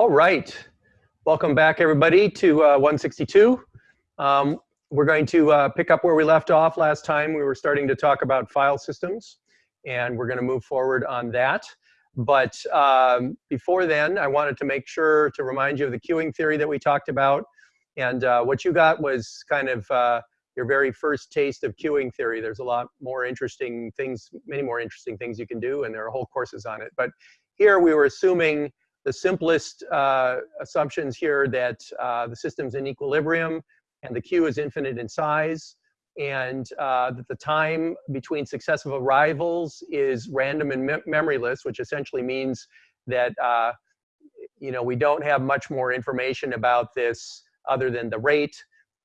All right. Welcome back, everybody, to uh, 162. Um, we're going to uh, pick up where we left off last time. We were starting to talk about file systems, and we're going to move forward on that. But um, before then, I wanted to make sure to remind you of the queuing theory that we talked about. And uh, what you got was kind of uh, your very first taste of queuing theory. There's a lot more interesting things, many more interesting things you can do, and there are whole courses on it. But here we were assuming the simplest uh, assumptions here that uh, the system's in equilibrium and the queue is infinite in size and uh, that the time between successive arrivals is random and me memoryless, which essentially means that uh, you know we don't have much more information about this other than the rate.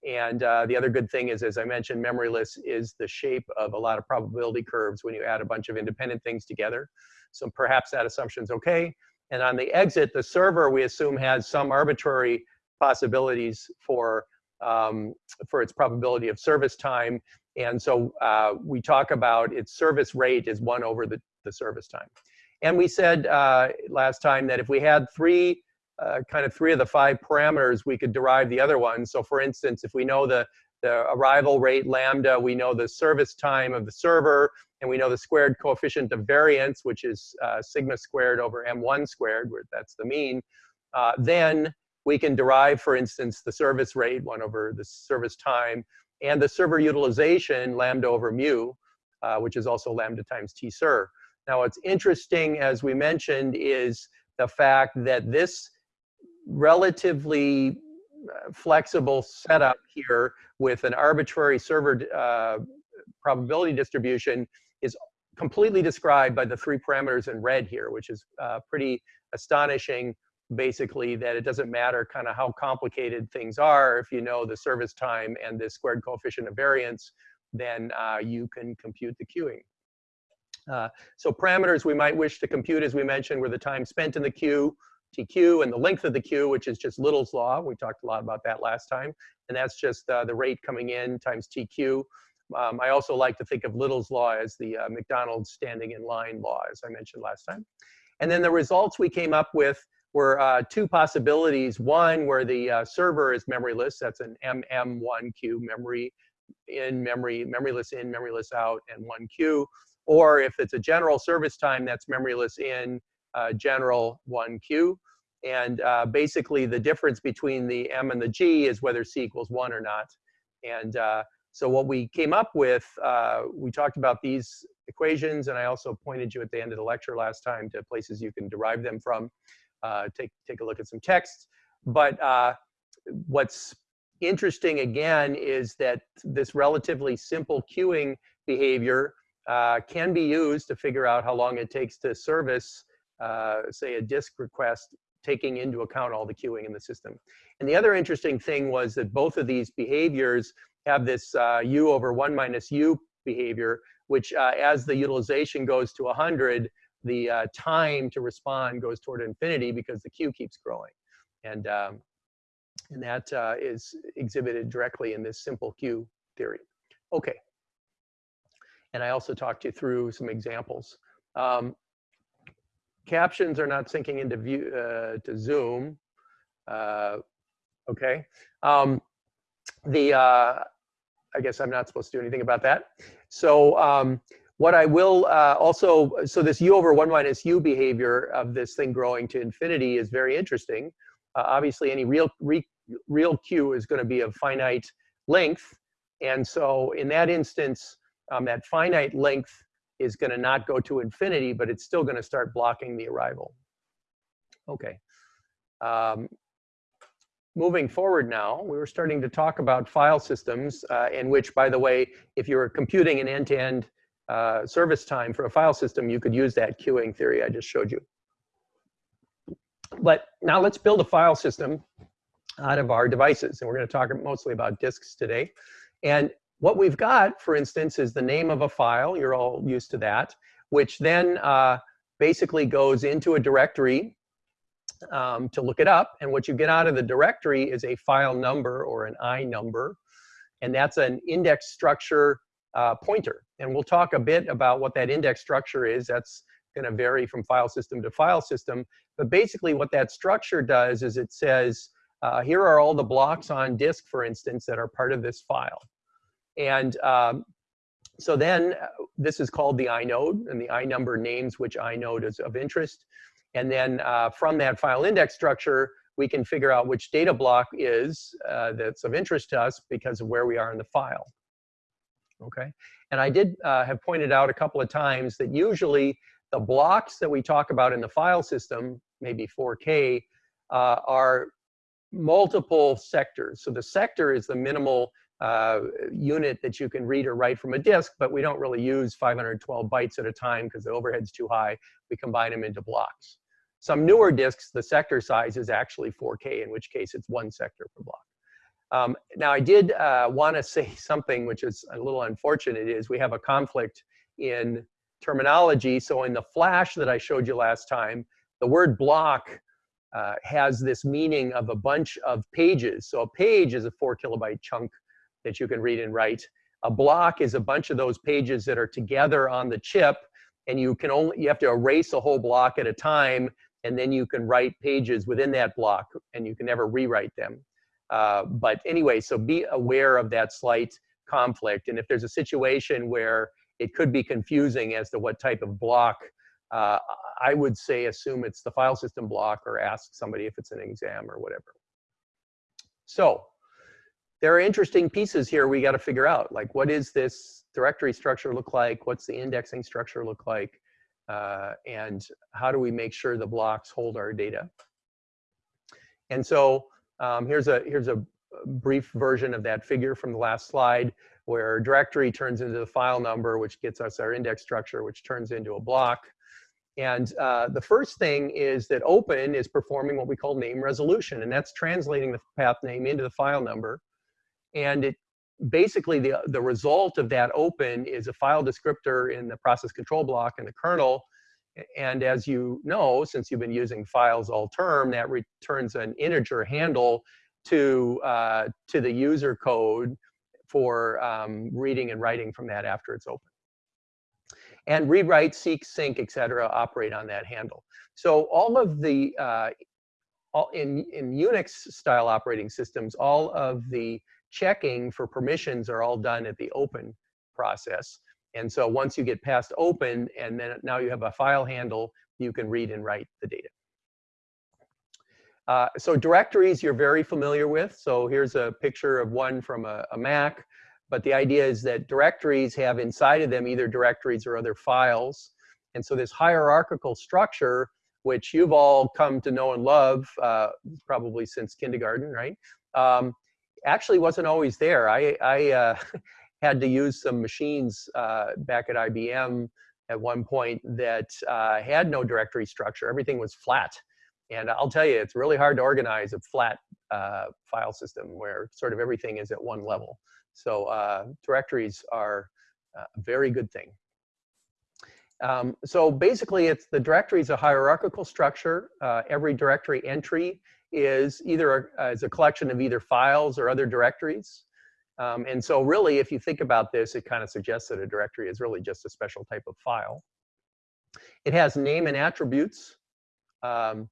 And uh, the other good thing is, as I mentioned, memoryless is the shape of a lot of probability curves when you add a bunch of independent things together. So perhaps that assumption's okay. And on the exit, the server, we assume, has some arbitrary possibilities for, um, for its probability of service time. And so uh, we talk about its service rate is 1 over the, the service time. And we said uh, last time that if we had three, uh, kind of three of the five parameters, we could derive the other ones. So for instance, if we know the, the arrival rate lambda, we know the service time of the server, and we know the squared coefficient of variance, which is uh, sigma squared over m1 squared, where that's the mean, uh, then we can derive, for instance, the service rate, 1 over the service time, and the server utilization, lambda over mu, uh, which is also lambda times t ser. Now, what's interesting, as we mentioned, is the fact that this relatively uh, flexible setup here with an arbitrary server uh, probability distribution is completely described by the three parameters in red here, which is uh, pretty astonishing, basically, that it doesn't matter kind of how complicated things are. If you know the service time and the squared coefficient of variance, then uh, you can compute the queuing. Uh, so parameters we might wish to compute, as we mentioned, were the time spent in the queue, TQ, and the length of the queue, which is just Little's law. We talked a lot about that last time. And that's just uh, the rate coming in times TQ. Um, I also like to think of Little's law as the uh, McDonald's standing in line law, as I mentioned last time. And then the results we came up with were uh, two possibilities. One, where the uh, server is memoryless, that's an MM1Q, memory in, memory, memoryless in, memoryless out, and 1Q. Or if it's a general service time, that's memoryless in, general 1Q. And uh, basically, the difference between the M and the G is whether C equals 1 or not. And uh, so what we came up with, uh, we talked about these equations, and I also pointed you at the end of the lecture last time to places you can derive them from. Uh, take, take a look at some texts. But uh, what's interesting, again, is that this relatively simple queuing behavior uh, can be used to figure out how long it takes to service, uh, say, a disk request taking into account all the queuing in the system. And the other interesting thing was that both of these behaviors have this uh, u over 1 minus u behavior, which uh, as the utilization goes to 100, the uh, time to respond goes toward infinity because the queue keeps growing. And, um, and that uh, is exhibited directly in this simple queue theory. Okay. And I also talked you through some examples. Um, captions are not syncing into view uh, to Zoom. Uh, okay. Um, the I guess I'm not supposed to do anything about that. So um, what I will uh, also, so this u over 1 minus u behavior of this thing growing to infinity is very interesting. Uh, obviously, any real, re, real q is going to be of finite length. And so in that instance, um, that finite length is going to not go to infinity, but it's still going to start blocking the arrival. Okay. Um, moving forward now, we were starting to talk about file systems uh, in which, by the way, if you're computing an end-to-end uh, service time for a file system, you could use that queuing theory I just showed you. But now let's build a file system out of our devices. And we're going to talk mostly about disks today. And what we've got, for instance, is the name of a file. You're all used to that, which then uh, basically goes into a directory um, to look it up. And what you get out of the directory is a file number or an I number. And that's an index structure uh, pointer. And we'll talk a bit about what that index structure is. That's going to vary from file system to file system. But basically what that structure does is it says, uh, here are all the blocks on disk, for instance, that are part of this file. And um, so then uh, this is called the inode, and the inumber names which inode is of interest. And then uh, from that file index structure, we can figure out which data block is uh, that's of interest to us because of where we are in the file. Okay, and I did uh, have pointed out a couple of times that usually the blocks that we talk about in the file system, maybe 4K, uh, are multiple sectors. So the sector is the minimal uh, unit that you can read or write from a disk, but we don't really use 512 bytes at a time because the overhead's too high. We combine them into blocks. Some newer disks, the sector size is actually 4K, in which case it's one sector per block. Um, now, I did uh, want to say something which is a little unfortunate, is we have a conflict in terminology. So in the flash that I showed you last time, the word block uh, has this meaning of a bunch of pages. So a page is a four kilobyte chunk that you can read and write. A block is a bunch of those pages that are together on the chip, and you can only you have to erase a whole block at a time, and then you can write pages within that block, and you can never rewrite them. Uh, but anyway, so be aware of that slight conflict, and if there's a situation where it could be confusing as to what type of block, uh, I would say assume it's the file system block or ask somebody if it's an exam or whatever. So there are interesting pieces here we got to figure out. Like, what is this directory structure look like? What's the indexing structure look like? Uh, and how do we make sure the blocks hold our data? And so um, here's a here's a brief version of that figure from the last slide, where directory turns into the file number, which gets us our index structure, which turns into a block. And uh, the first thing is that open is performing what we call name resolution, and that's translating the path name into the file number. And it basically the, the result of that open is a file descriptor in the process control block in the kernel. And as you know, since you've been using files all term, that returns an integer handle to, uh, to the user code for um, reading and writing from that after it's open. And read, write, seek, sync, et cetera, operate on that handle. So all of the, uh, all in, in Unix style operating systems, all of the checking for permissions are all done at the open process. And so once you get past open and then now you have a file handle, you can read and write the data. Uh, so directories you're very familiar with. So here's a picture of one from a, a, Mac. But the idea is that directories have inside of them either directories or other files. And so this hierarchical structure, which you've all come to know and love, uh, probably since kindergarten, right? Um, actually wasn't always there. I, I uh, had to use some machines uh, back at IBM at one point that uh, had no directory structure. Everything was flat. And I'll tell you, it's really hard to organize a flat uh, file system where sort of everything is at one level. So uh, directories are a very good thing. Um, so basically, it's the directory is a hierarchical structure. Uh, every directory entry is either a, a collection of either files or other directories. Um, and so really, if you think about this, it kind of suggests that a directory is really just a special type of file. It has name and attributes. Um,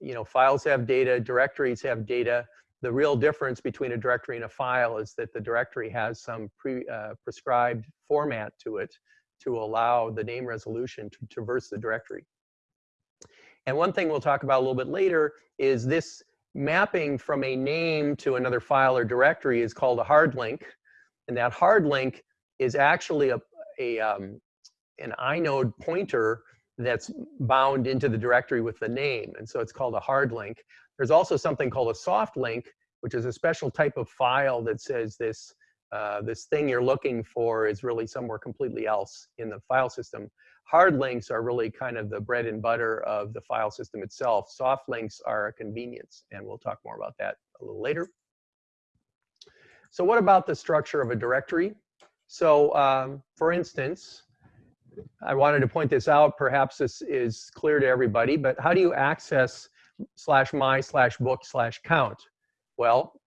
you know, files have data, directories have data. The real difference between a directory and a file is that the directory has some pre, uh, prescribed format to it to allow the name resolution to traverse the directory. And one thing we'll talk about a little bit later is this mapping from a name to another file or directory is called a hard link. And that hard link is actually a, a um, an inode pointer that's bound into the directory with the name. And so it's called a hard link. There's also something called a soft link, which is a special type of file that says this, uh, this thing you're looking for is really somewhere completely else in the file system. Hard links are really kind of the bread and butter of the file system itself. Soft links are a convenience, and we'll talk more about that a little later. So what about the structure of a directory? So um, for instance, I wanted to point this out. Perhaps this is clear to everybody, but how do you access slash my slash book slash count? Well,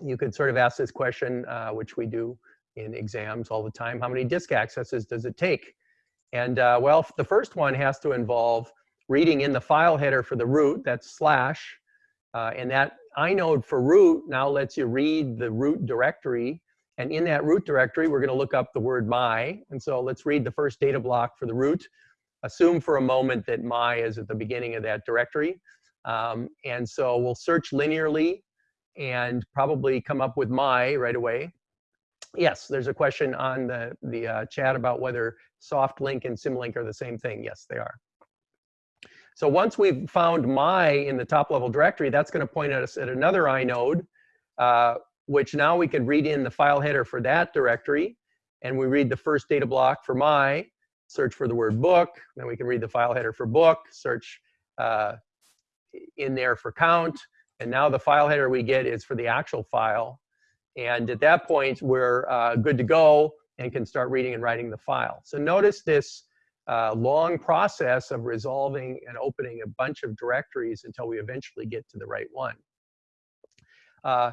you could sort of ask this question, uh, which we do in exams all the time. How many disk accesses does it take? And uh, well, the first one has to involve reading in the file header for the root, that's slash, uh, and that inode for root now lets you read the root directory. And in that root directory, we're gonna look up the word my. And so let's read the first data block for the root. Assume for a moment that my is at the beginning of that directory. Um, and so we'll search linearly and probably come up with my right away. Yes, there's a question on the, the uh, chat about whether soft link and symlink are the same thing. Yes, they are. So once we've found my in the top level directory, that's going to point us at another inode, uh, which now we can read in the file header for that directory. And we read the first data block for my, search for the word book. Then we can read the file header for book, search uh, in there for count. And now the file header we get is for the actual file. And at that point, we're uh, good to go and can start reading and writing the file. So notice this uh, long process of resolving and opening a bunch of directories until we eventually get to the right one. Uh,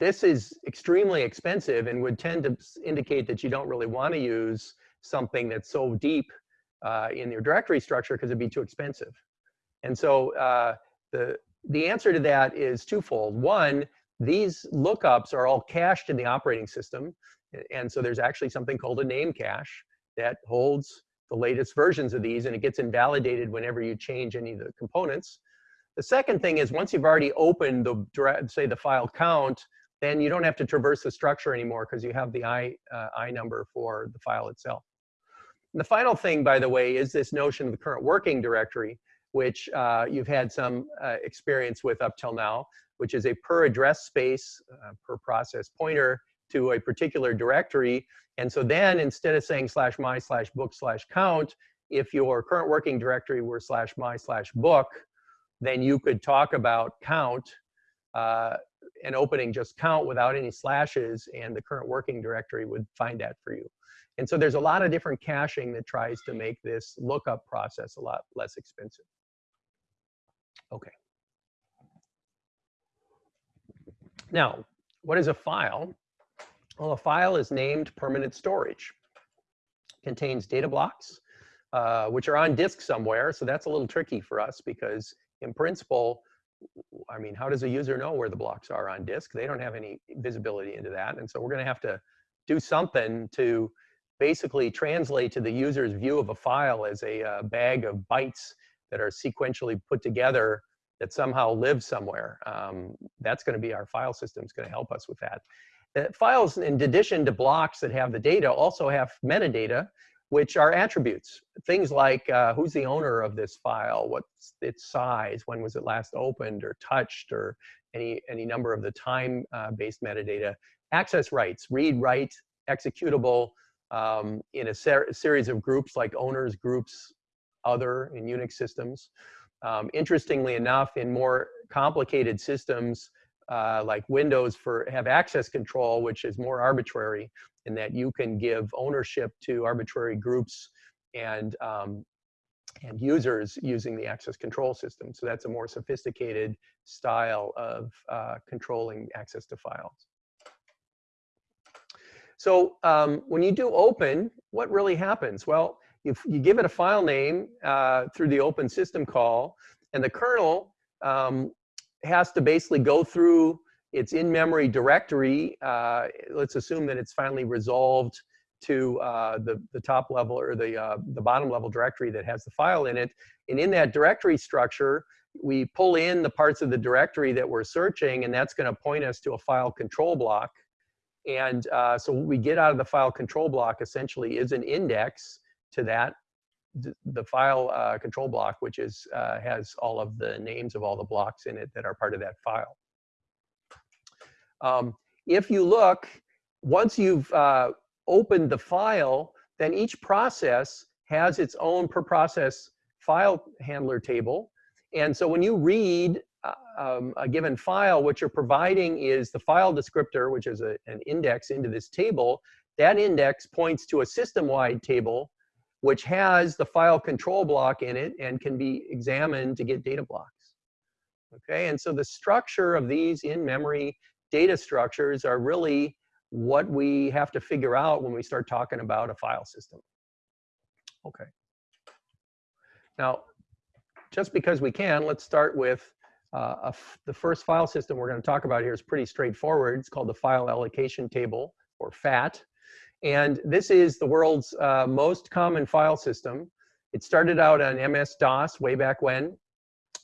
this is extremely expensive and would tend to indicate that you don't really want to use something that's so deep uh, in your directory structure because it'd be too expensive. And so uh, the, the answer to that is twofold. One, these lookups are all cached in the operating system. And so there's actually something called a name cache that holds the latest versions of these and it gets invalidated whenever you change any of the components. The second thing is once you've already opened the, say the file count, then you don't have to traverse the structure anymore because you have the I, uh, I number for the file itself. And the final thing, by the way, is this notion of the current working directory, which uh, you've had some uh, experience with up till now, which is a per address space, uh, per process pointer to a particular directory. And so then instead of saying slash my slash book slash count, if your current working directory were slash my slash book, then you could talk about count uh, and opening just count without any slashes and the current working directory would find that for you. And so there's a lot of different caching that tries to make this lookup process a lot less expensive. Okay. Now, what is a file? Well, a file is named permanent storage. Contains data blocks, uh, which are on disk somewhere. So that's a little tricky for us because in principle, I mean, how does a user know where the blocks are on disk? They don't have any visibility into that. And so we're gonna have to do something to basically translate to the user's view of a file as a uh, bag of bytes that are sequentially put together that somehow live somewhere. Um, that's going to be our file system. It's going to help us with that. Uh, files, in addition to blocks that have the data, also have metadata, which are attributes. Things like uh, who's the owner of this file, what's its size, when was it last opened or touched, or any, any number of the time-based uh, metadata. Access rights, read, write, executable um, in a ser series of groups like owners, groups, other in Unix systems. Um, interestingly enough, in more complicated systems uh, like Windows for have access control, which is more arbitrary in that you can give ownership to arbitrary groups and um, and users using the access control system. So that's a more sophisticated style of uh, controlling access to files. So um, when you do open, what really happens? Well, if you give it a file name uh, through the open system call, and the kernel um, has to basically go through its in-memory directory. Uh, let's assume that it's finally resolved to uh, the, the top level or the, uh, the bottom level directory that has the file in it. And in that directory structure, we pull in the parts of the directory that we're searching, and that's going to point us to a file control block. And uh, so what we get out of the file control block essentially is an index to that the file uh, control block, which is uh, has all of the names of all the blocks in it that are part of that file. Um, if you look, once you've uh, opened the file, then each process has its own per process file handler table. And so when you read uh, um, a given file, what you're providing is the file descriptor, which is a, an index into this table. That index points to a system-wide table which has the file control block in it and can be examined to get data blocks. Okay, and so the structure of these in-memory data structures are really what we have to figure out when we start talking about a file system. Okay. Now, just because we can, let's start with uh, the first file system we're going to talk about here is pretty straightforward. It's called the File Allocation Table, or FAT. And this is the world's uh, most common file system. It started out on MS-DOS way back when,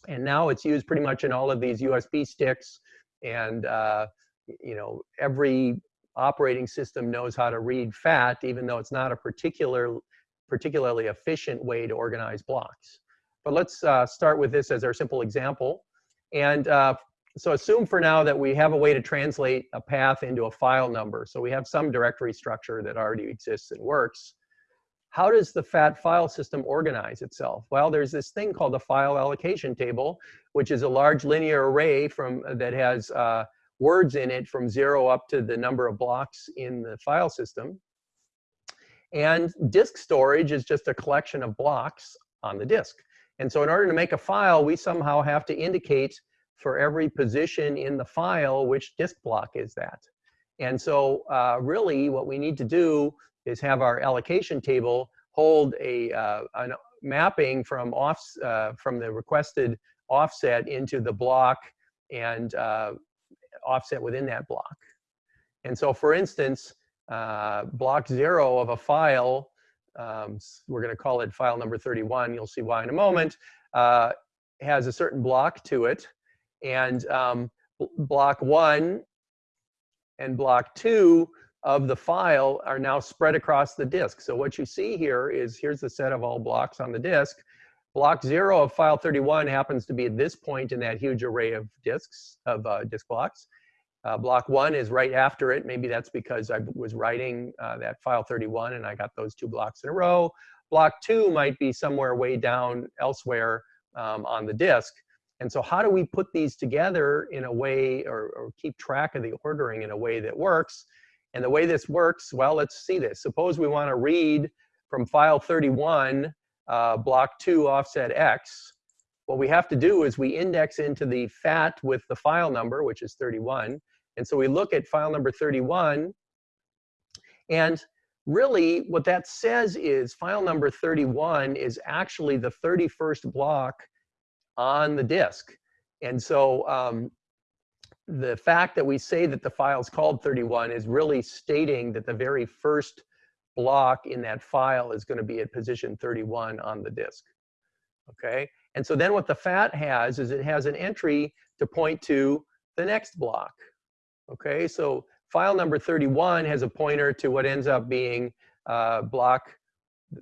and now it's used pretty much in all of these USB sticks. And uh, you know, every operating system knows how to read FAT, even though it's not a particular, particularly efficient way to organize blocks. But let's uh, start with this as our simple example. And uh, so assume for now that we have a way to translate a path into a file number. So we have some directory structure that already exists and works. How does the FAT file system organize itself? Well, there's this thing called the file allocation table, which is a large linear array from that has uh, words in it from zero up to the number of blocks in the file system. And disk storage is just a collection of blocks on the disk. And so in order to make a file, we somehow have to indicate for every position in the file which disk block is that. And so uh, really what we need to do is have our allocation table hold a, uh, mapping from, off, uh, from the requested offset into the block and uh, offset within that block. And so for instance, uh, block zero of a file um, we're going to call it file number 31. You'll see why in a moment. Uh, has a certain block to it. And um, block one and block two of the file are now spread across the disk. So what you see here is, here's the set of all blocks on the disk. Block zero of file 31 happens to be at this point in that huge array of disks, of uh, disk blocks. Uh, block one is right after it. Maybe that's because I was writing uh, that file 31 and I got those two blocks in a row. Block two might be somewhere way down elsewhere um, on the disk. And so how do we put these together in a way or, or, keep track of the ordering in a way that works? And the way this works, well, let's see this. Suppose we want to read from file 31, uh, block 2 offset x. What we have to do is we index into the FAT with the file number, which is 31. And so we look at file number 31. And really what that says is file number 31 is actually the 31st block on the disk. And so um, the fact that we say that the file is called 31 is really stating that the very first block in that file is going to be at position 31 on the disk. Okay, and so then what the FAT has is it has an entry to point to the next block. Okay, so file number 31 has a pointer to what ends up being uh, block,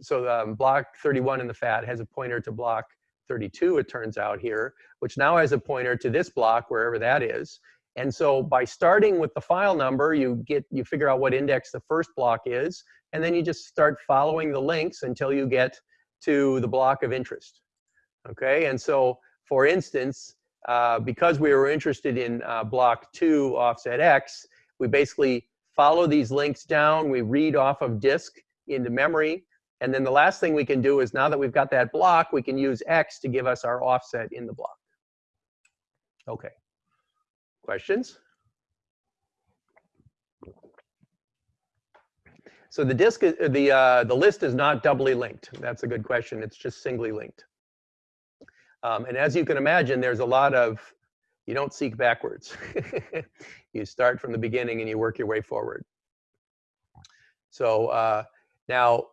so um, block 31 in the FAT has a pointer to block 32, it turns out here, which now has a pointer to this block, wherever that is. And so by starting with the file number, you get you figure out what index the first block is, and then you just start following the links until you get to the block of interest. Okay, and so for instance, uh, because we were interested in uh, block two offset X, we basically follow these links down, we read off of disk into memory, and then the last thing we can do is now that we've got that block, we can use X to give us our offset in the block. Okay, questions? So the disk, the, uh, the list is not doubly linked. That's a good question. It's just singly linked. Um, and as you can imagine, there's a lot of, you don't seek backwards. you start from the beginning and you work your way forward. So uh, now,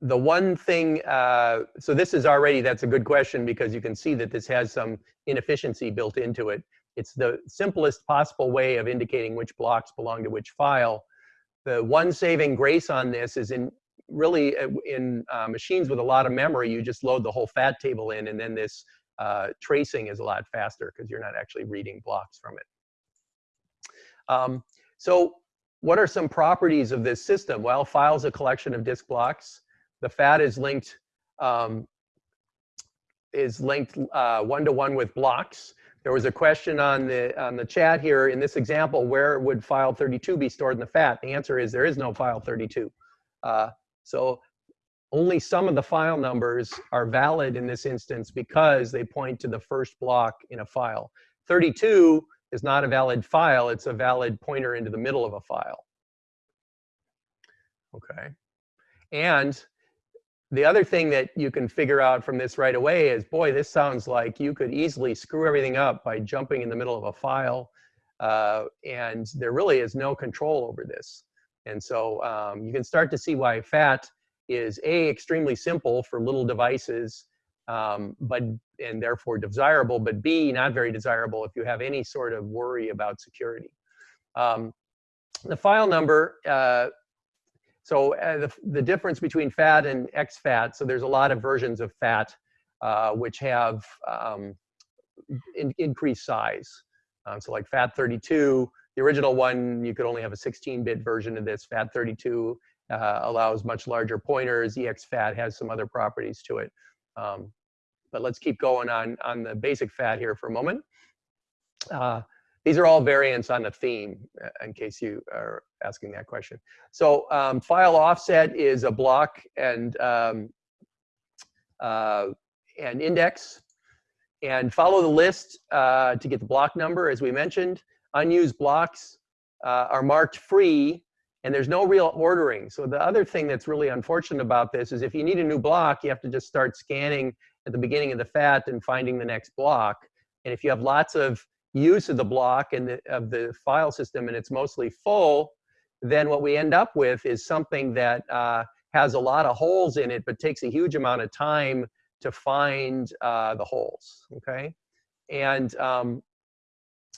the one thing, uh, so this is already, that's a good question because you can see that this has some inefficiency built into it. It's the simplest possible way of indicating which blocks belong to which file. The one saving grace on this is in really uh, in uh, machines with a lot of memory, you just load the whole FAT table in and then this uh, tracing is a lot faster because you're not actually reading blocks from it. Um, so what are some properties of this system? Well, file's a collection of disk blocks. The FAT is linked um, is linked one to one with blocks. There was a question on the on the chat here in this example, where would file 32 be stored in the FAT? The answer is there is no file 32. Uh, so only some of the file numbers are valid in this instance because they point to the first block in a file. 32 is not a valid file, it's a valid pointer into the middle of a file. Okay. And the other thing that you can figure out from this right away is, boy, this sounds like you could easily screw everything up by jumping in the middle of a file. Uh, and there really is no control over this. And so um, you can start to see why FAT is A, extremely simple for little devices, um, but and therefore desirable, but B, not very desirable if you have any sort of worry about security. Um, the file number, uh, so uh, the, the difference between FAT and exFAT, so there's a lot of versions of FAT uh, which have um, in, increased size. Um, so like FAT32, the original one, you could only have a 16-bit version of this. FAT32 uh, allows much larger pointers. EXFAT has some other properties to it. Um, but let's keep going on, on the basic FAT here for a moment. Uh, these are all variants on the theme, uh, in case you are asking that question. So um, file offset is a block and um, uh, an index. And follow the list uh, to get the block number, as we mentioned. Unused blocks uh, are marked free, and there's no real ordering. So the other thing that's really unfortunate about this is if you need a new block, you have to just start scanning at the beginning of the FAT and finding the next block. And if you have lots of use of the block and the, of the file system and it's mostly full, then what we end up with is something that uh, has a lot of holes in it, but takes a huge amount of time to find uh, the holes, okay? And um,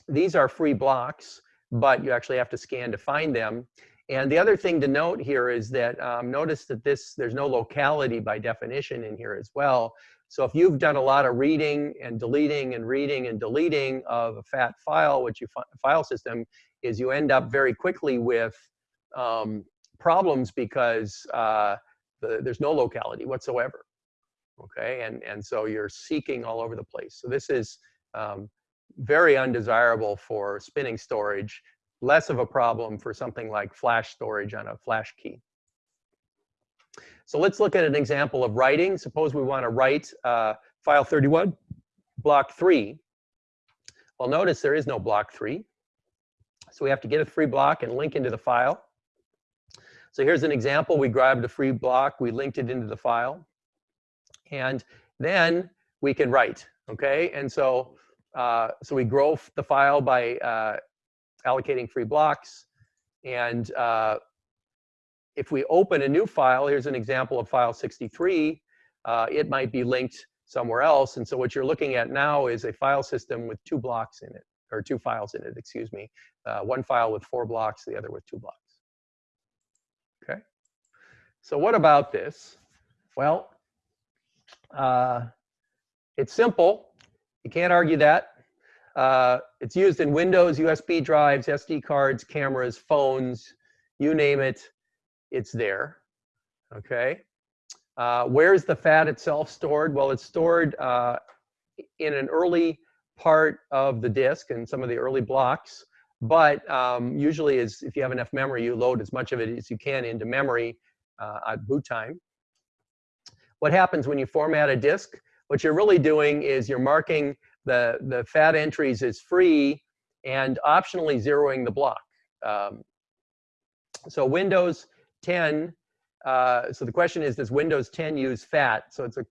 these are free blocks, but you actually have to scan to find them. And the other thing to note here is that um, notice that this there's no locality by definition in here as well. So if you've done a lot of reading and deleting and reading and deleting of a FAT file, which you file system, is you end up very quickly with um, problems because uh, the, there's no locality whatsoever. Okay, and and so you're seeking all over the place. So this is um, very undesirable for spinning storage, less of a problem for something like flash storage on a flash key. So let's look at an example of writing. Suppose we want to write uh, file 31, block 3. Well, notice there is no block 3. So we have to get a free block and link into the file. So here's an example. We grabbed a free block. We linked it into the file. And then we can write, okay? And so uh, so we grow the file by uh, allocating free blocks. And uh, if we open a new file, here's an example of file 63, uh, it might be linked somewhere else. And so what you're looking at now is a file system with two blocks in it, or two files in it, excuse me. Uh, one file with four blocks, the other with two blocks. Okay. So what about this? Well, uh, it's simple. You can't argue that. Uh, it's used in Windows, USB drives, SD cards, cameras, phones, you name it, it's there. Okay. Uh, where's the fat itself stored? Well, it's stored uh, in an early part of the disk and some of the early blocks. But um, usually, is if you have enough memory, you load as much of it as you can into memory uh, at boot time. What happens when you format a disk? What you're really doing is you're marking the, the fat entries as free and optionally zeroing the block. Um, so Windows 10, uh, so the question is, does Windows 10 use FAT? So it's a,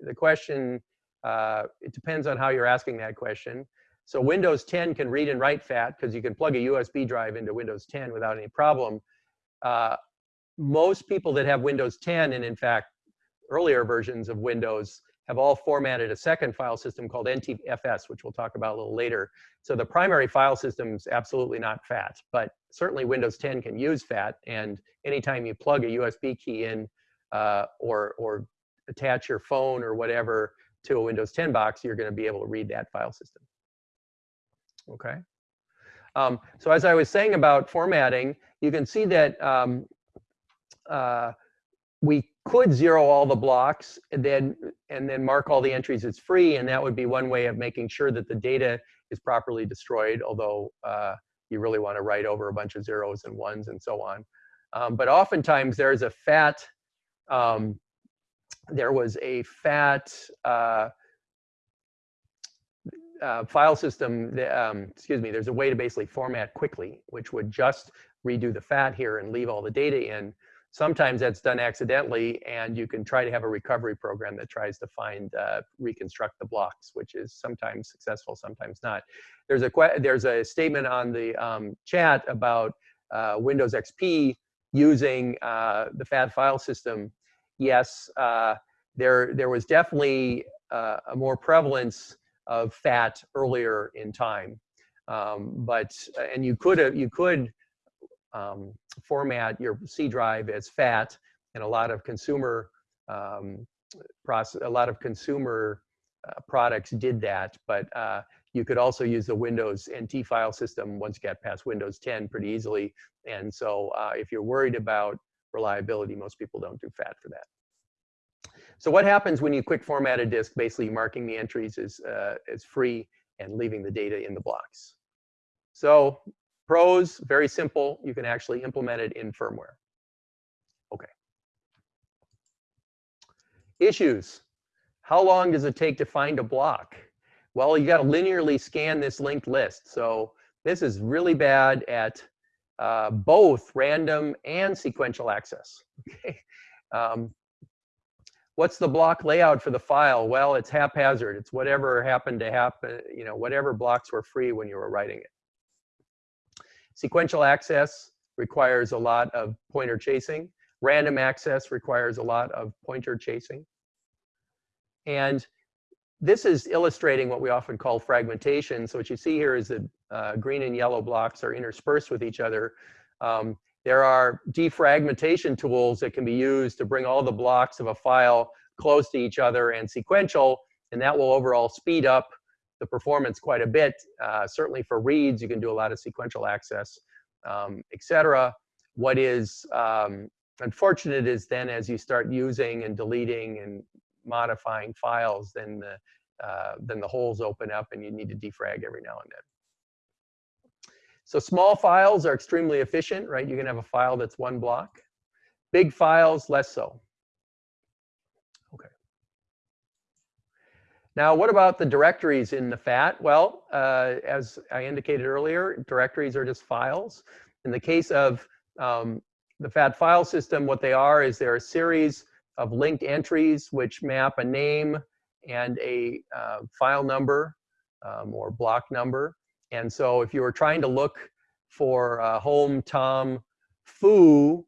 the question, uh, it depends on how you're asking that question. So Windows 10 can read and write FAT because you can plug a USB drive into Windows 10 without any problem. Uh, most people that have Windows 10, and in fact, earlier versions of Windows, have all formatted a second file system called NTFS, which we'll talk about a little later. So the primary file system is absolutely not FAT, but certainly Windows 10 can use FAT. And anytime you plug a USB key in uh, or, or attach your phone or whatever to a Windows 10 box, you're going to be able to read that file system. Okay. Um, so as I was saying about formatting, you can see that um, uh, we could zero all the blocks and then and then mark all the entries as free, and that would be one way of making sure that the data is properly destroyed, although uh, you really want to write over a bunch of zeros and ones and so on. Um, but oftentimes there's a fat, um, there was a fat uh, uh, file system, um, excuse me, there's a way to basically format quickly, which would just redo the fat here and leave all the data in. Sometimes that's done accidentally, and you can try to have a recovery program that tries to find, uh, reconstruct the blocks, which is sometimes successful, sometimes not. There's a, there's a statement on the um, chat about uh, Windows XP using uh, the FAT file system. Yes, uh, there, there was definitely uh, a more prevalence of FAT earlier in time. Um, but, and you could, you could um, format your C drive as FAT, and a lot of consumer um, process, a lot of consumer uh, products did that. But uh, you could also use the Windows NT file system once you get past Windows 10 pretty easily. And so uh, if you're worried about reliability, most people don't do FAT for that. So what happens when you quick format a disk, basically marking the entries as, uh, as free and leaving the data in the blocks? So Pros, very simple. You can actually implement it in firmware. Okay. Issues. How long does it take to find a block? Well, you got to linearly scan this linked list. So this is really bad at uh, both random and sequential access. Okay. Um, what's the block layout for the file? Well, it's haphazard. It's whatever happened to happen, you know, whatever blocks were free when you were writing it. Sequential access requires a lot of pointer chasing. Random access requires a lot of pointer chasing. And this is illustrating what we often call fragmentation. So what you see here is that uh, green and yellow blocks are interspersed with each other. Um, there are defragmentation tools that can be used to bring all the blocks of a file close to each other and sequential, and that will overall speed up the performance quite a bit. Uh, certainly for reads, you can do a lot of sequential access, um, etc. What is um, unfortunate is then as you start using and deleting and modifying files, then the, uh, then the holes open up and you need to defrag every now and then. So small files are extremely efficient, right? You can have a file that's one block. Big files, less so. Now, what about the directories in the FAT? Well, uh, as I indicated earlier, directories are just files. In the case of um, the FAT file system, what they are is they're a series of linked entries which map a name and a uh, file number um, or block number. And so if you were trying to look for uh, home Tom foo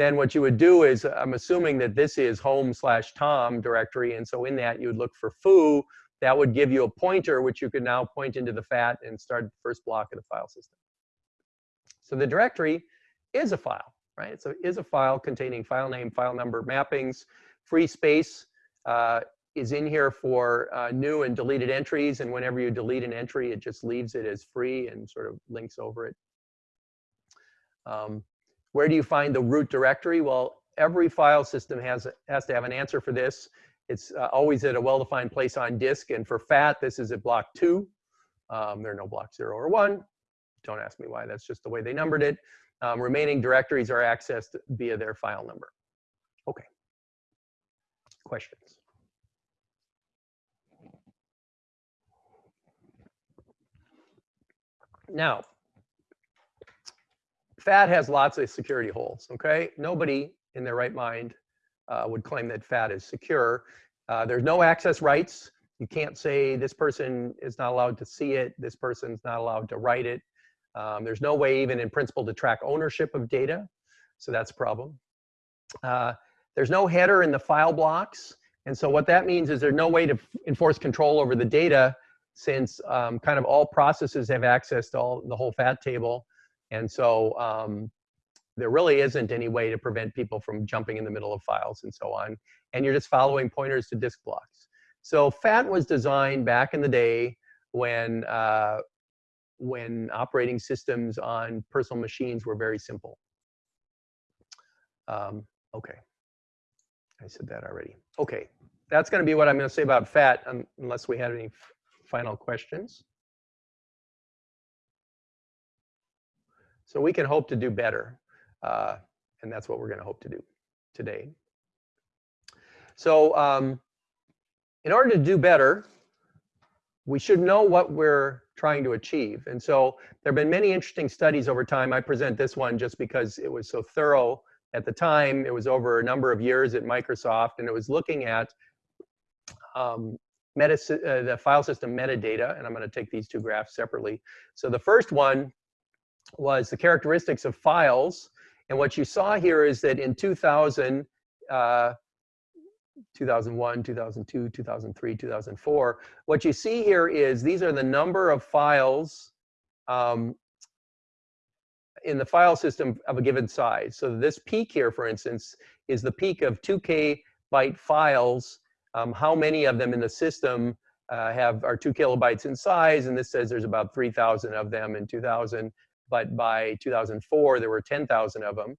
then what you would do is, I'm assuming that this is home slash Tom directory, and so in that you would look for foo. That would give you a pointer, which you could now point into the FAT and start the first block of the file system. So the directory is a file, right? So it is a file containing file name, file number, mappings, free space uh, is in here for uh, new and deleted entries, and whenever you delete an entry, it just leaves it as free and sort of links over it. Um, where do you find the root directory? Well, every file system has, has to have an answer for this. It's uh, always at a well-defined place on disk. And for FAT, this is at block two. Um, there are no block zero or one. Don't ask me why, that's just the way they numbered it. Um, remaining directories are accessed via their file number. Okay. Questions? Now, FAT has lots of security holes, okay? Nobody in their right mind uh, would claim that FAT is secure. Uh, there's no access rights. You can't say this person is not allowed to see it, this person's not allowed to write it. Um, there's no way even in principle to track ownership of data, so that's a problem. Uh, there's no header in the file blocks, and so what that means is there's no way to enforce control over the data since um, kind of all processes have access to all the whole FAT table. And so um, there really isn't any way to prevent people from jumping in the middle of files and so on. And you're just following pointers to disk blocks. So FAT was designed back in the day when, uh, when operating systems on personal machines were very simple. Um, okay, I said that already. Okay, that's going to be what I'm going to say about FAT unless we have any final questions. So we can hope to do better. Uh, and that's what we're going to hope to do today. So um, in order to do better, we should know what we're trying to achieve. And so there have been many interesting studies over time. I present this one just because it was so thorough at the time. It was over a number of years at Microsoft, and it was looking at um, uh, the file system metadata, and I'm going to take these two graphs separately. So the first one was the characteristics of files, and what you saw here is that in 2000, uh, 2001, 2002, 2003, 2004, what you see here is these are the number of files um, in the file system of a given size. So this peak here, for instance, is the peak of 2K byte files. Um, how many of them in the system uh, have are two kilobytes in size? And this says there's about 3,000 of them in 2000, but by 2004 there were 10,000 of them.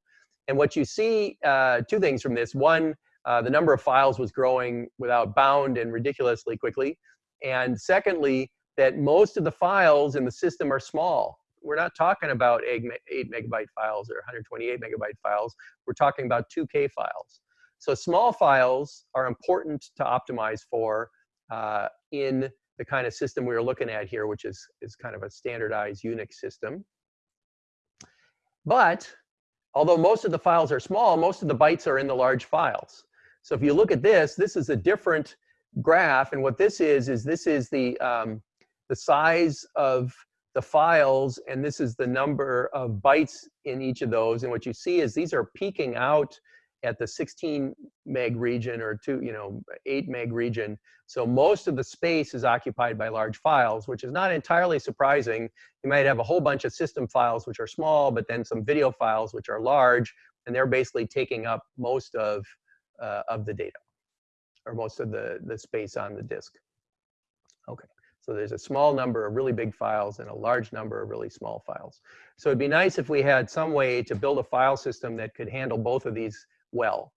And what you see, uh, two things from this. One, uh, the number of files was growing without bound and ridiculously quickly. And secondly, that most of the files in the system are small we're not talking about eight, eight megabyte files or 128 megabyte files. We're talking about 2K files. So small files are important to optimize for uh, in the kind of system we are looking at here, which is, is kind of a standardized Unix system. But although most of the files are small, most of the bytes are in the large files. So if you look at this, this is a different graph. And what this is, is this is the, um, the size of the files, and this is the number of bytes in each of those. And what you see is these are peaking out at the 16 meg region or two, you know, 8 meg region. So most of the space is occupied by large files, which is not entirely surprising. You might have a whole bunch of system files which are small, but then some video files which are large, and they're basically taking up most of, uh, of the data, or most of the, the space on the disk. Okay. So there's a small number of really big files and a large number of really small files. So it'd be nice if we had some way to build a file system that could handle both of these well.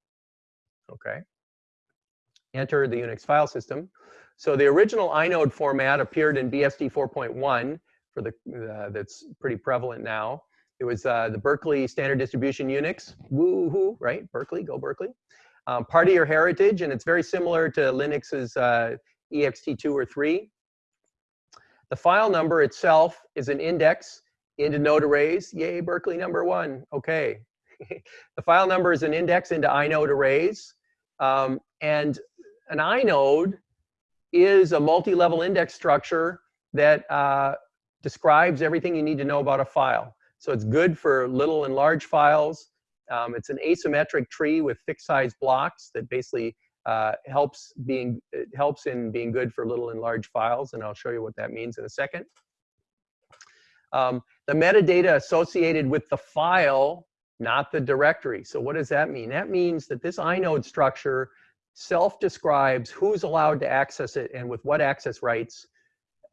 Okay. Enter the Unix file system. So the original inode format appeared in BSD 4.1 for the uh, that's pretty prevalent now. It was uh, the Berkeley Standard Distribution Unix. Woohoo, right? Berkeley, go Berkeley. Um, part of your heritage, and it's very similar to Linux's uh, ext2 or 3. The file number itself is an index into inode arrays. Yay, Berkeley number one. Okay. the file number is an index into inode arrays. Um, and an inode is a multi-level index structure that uh, describes everything you need to know about a file. So it's good for little and large files. Um, it's an asymmetric tree with fixed size blocks that basically uh, helps being helps in being good for little and large files, and I'll show you what that means in a second. Um, the metadata associated with the file, not the directory. So what does that mean? That means that this inode structure self-describes who's allowed to access it and with what access rights,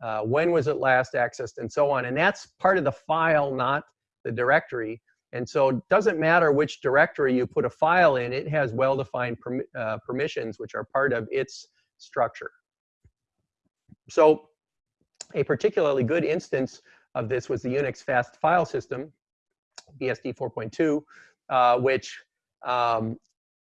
uh, when was it last accessed, and so on. And that's part of the file, not the directory. And so it doesn't matter which directory you put a file in, it has well-defined uh, permissions, which are part of its structure. So a particularly good instance of this was the Unix fast file system, BSD 4.2, uh, which um,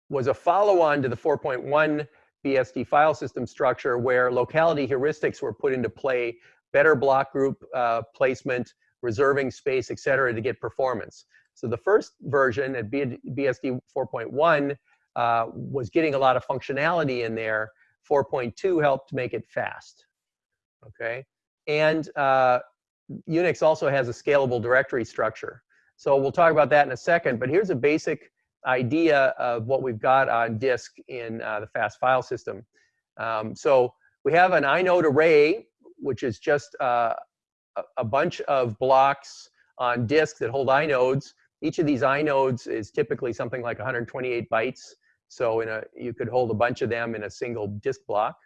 was a follow-on to the 4.1 BSD file system structure where locality heuristics were put into play, better block group uh, placement, reserving space, et cetera, to get performance. So the first version at BSD 4.1 uh, was getting a lot of functionality in there. 4.2 helped make it fast, okay? And uh, Unix also has a scalable directory structure. So we'll talk about that in a second, but here's a basic idea of what we've got on disk in uh, the fast file system. Um, so we have an inode array, which is just uh, a, bunch of blocks on disk that hold inodes. Each of these inodes is typically something like 128 bytes. So in a, you could hold a bunch of them in a single disk block.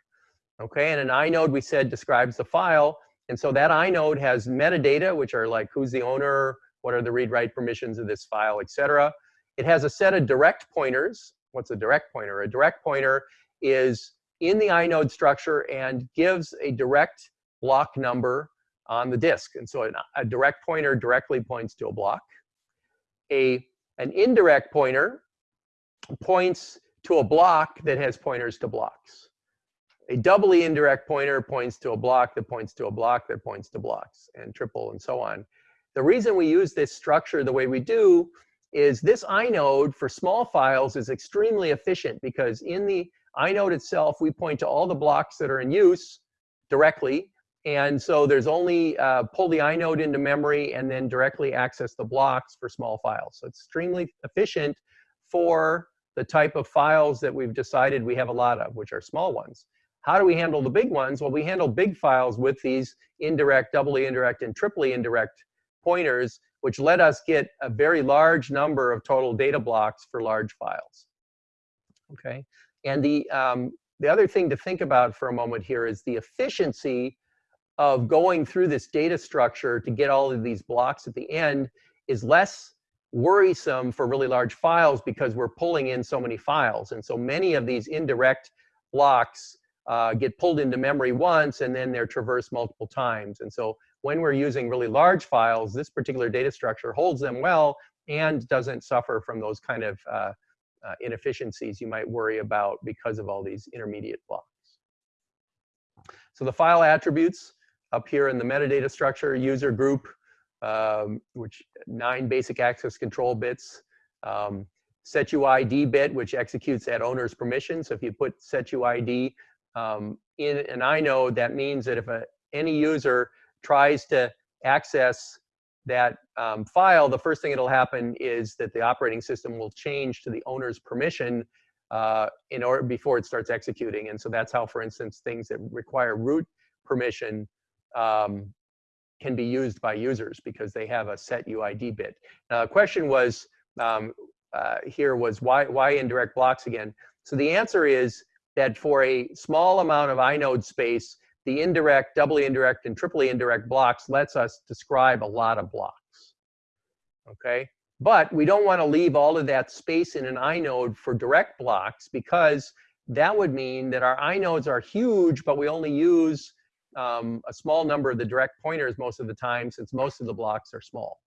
Okay, and an inode we said describes the file. And so that inode has metadata, which are like who's the owner, what are the read-write permissions of this file, etc. It has a set of direct pointers. What's a direct pointer? A direct pointer is in the inode structure and gives a direct block number on the disk. And so a direct pointer directly points to a block a, an indirect pointer points to a block that has pointers to blocks. A doubly indirect pointer points to a block that points to a block that points to blocks, and triple and so on. The reason we use this structure the way we do is this inode for small files is extremely efficient because in the inode itself, we point to all the blocks that are in use directly. And so there's only uh, pull the inode into memory and then directly access the blocks for small files. So it's extremely efficient for the type of files that we've decided we have a lot of, which are small ones. How do we handle the big ones? Well, we handle big files with these indirect, doubly indirect, and triply indirect pointers, which let us get a very large number of total data blocks for large files. Okay, and the, um, the other thing to think about for a moment here is the efficiency of going through this data structure to get all of these blocks at the end is less worrisome for really large files because we're pulling in so many files. And so many of these indirect blocks uh, get pulled into memory once and then they're traversed multiple times. And so when we're using really large files, this particular data structure holds them well and doesn't suffer from those kind of uh, uh, inefficiencies you might worry about because of all these intermediate blocks. So the file attributes up here in the metadata structure, user group, um, which nine basic access control bits, um, setuid bit, which executes at owner's permission. So if you put setuid um, in an inode, that means that if a, any user tries to access that um, file, the first thing that'll happen is that the operating system will change to the owner's permission uh, in order before it starts executing. And so that's how, for instance, things that require root permission um, can be used by users because they have a set UID bit. Now, the question was um, uh, here was why, why indirect blocks again? So the answer is that for a small amount of inode space, the indirect, doubly indirect, and triply indirect blocks lets us describe a lot of blocks. Okay, but we don't want to leave all of that space in an inode for direct blocks because that would mean that our inodes are huge, but we only use um, a small number of the direct pointers most of the time since most of the blocks are small.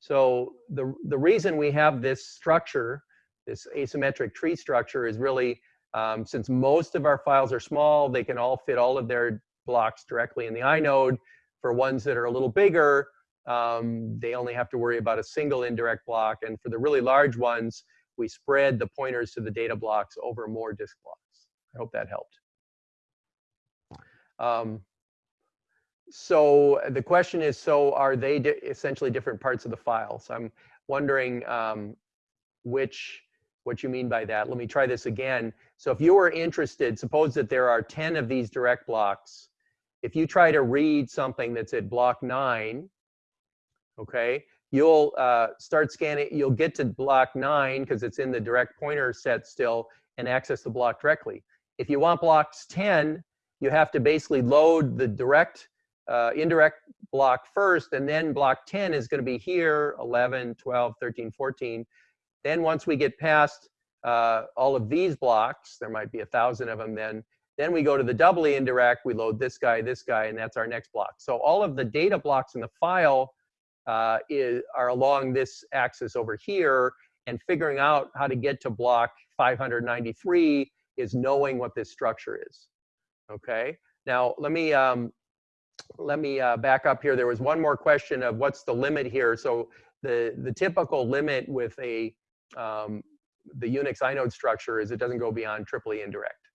So the, the reason we have this structure, this asymmetric tree structure is really um, since most of our files are small, they can all fit all of their blocks directly in the inode. For ones that are a little bigger, um, they only have to worry about a single indirect block. And for the really large ones, we spread the pointers to the data blocks over more disk blocks. I hope that helped. Um, so the question is, so are they essentially different parts of the file? So I'm wondering um, which, what you mean by that. Let me try this again. So if you were interested, suppose that there are 10 of these direct blocks. If you try to read something that's at block nine, okay, you'll uh, start scanning, you'll get to block nine because it's in the direct pointer set still and access the block directly. If you want blocks 10, you have to basically load the direct, uh, indirect block first, and then block 10 is going to be here, 11, 12, 13, 14. Then once we get past uh, all of these blocks, there might be a thousand of them then, then we go to the doubly indirect, we load this guy, this guy, and that's our next block. So all of the data blocks in the file uh, is, are along this axis over here, and figuring out how to get to block 593 is knowing what this structure is. Okay. Now let me um, let me uh, back up here. There was one more question of what's the limit here. So the the typical limit with a um, the Unix inode structure is it doesn't go beyond triply indirect.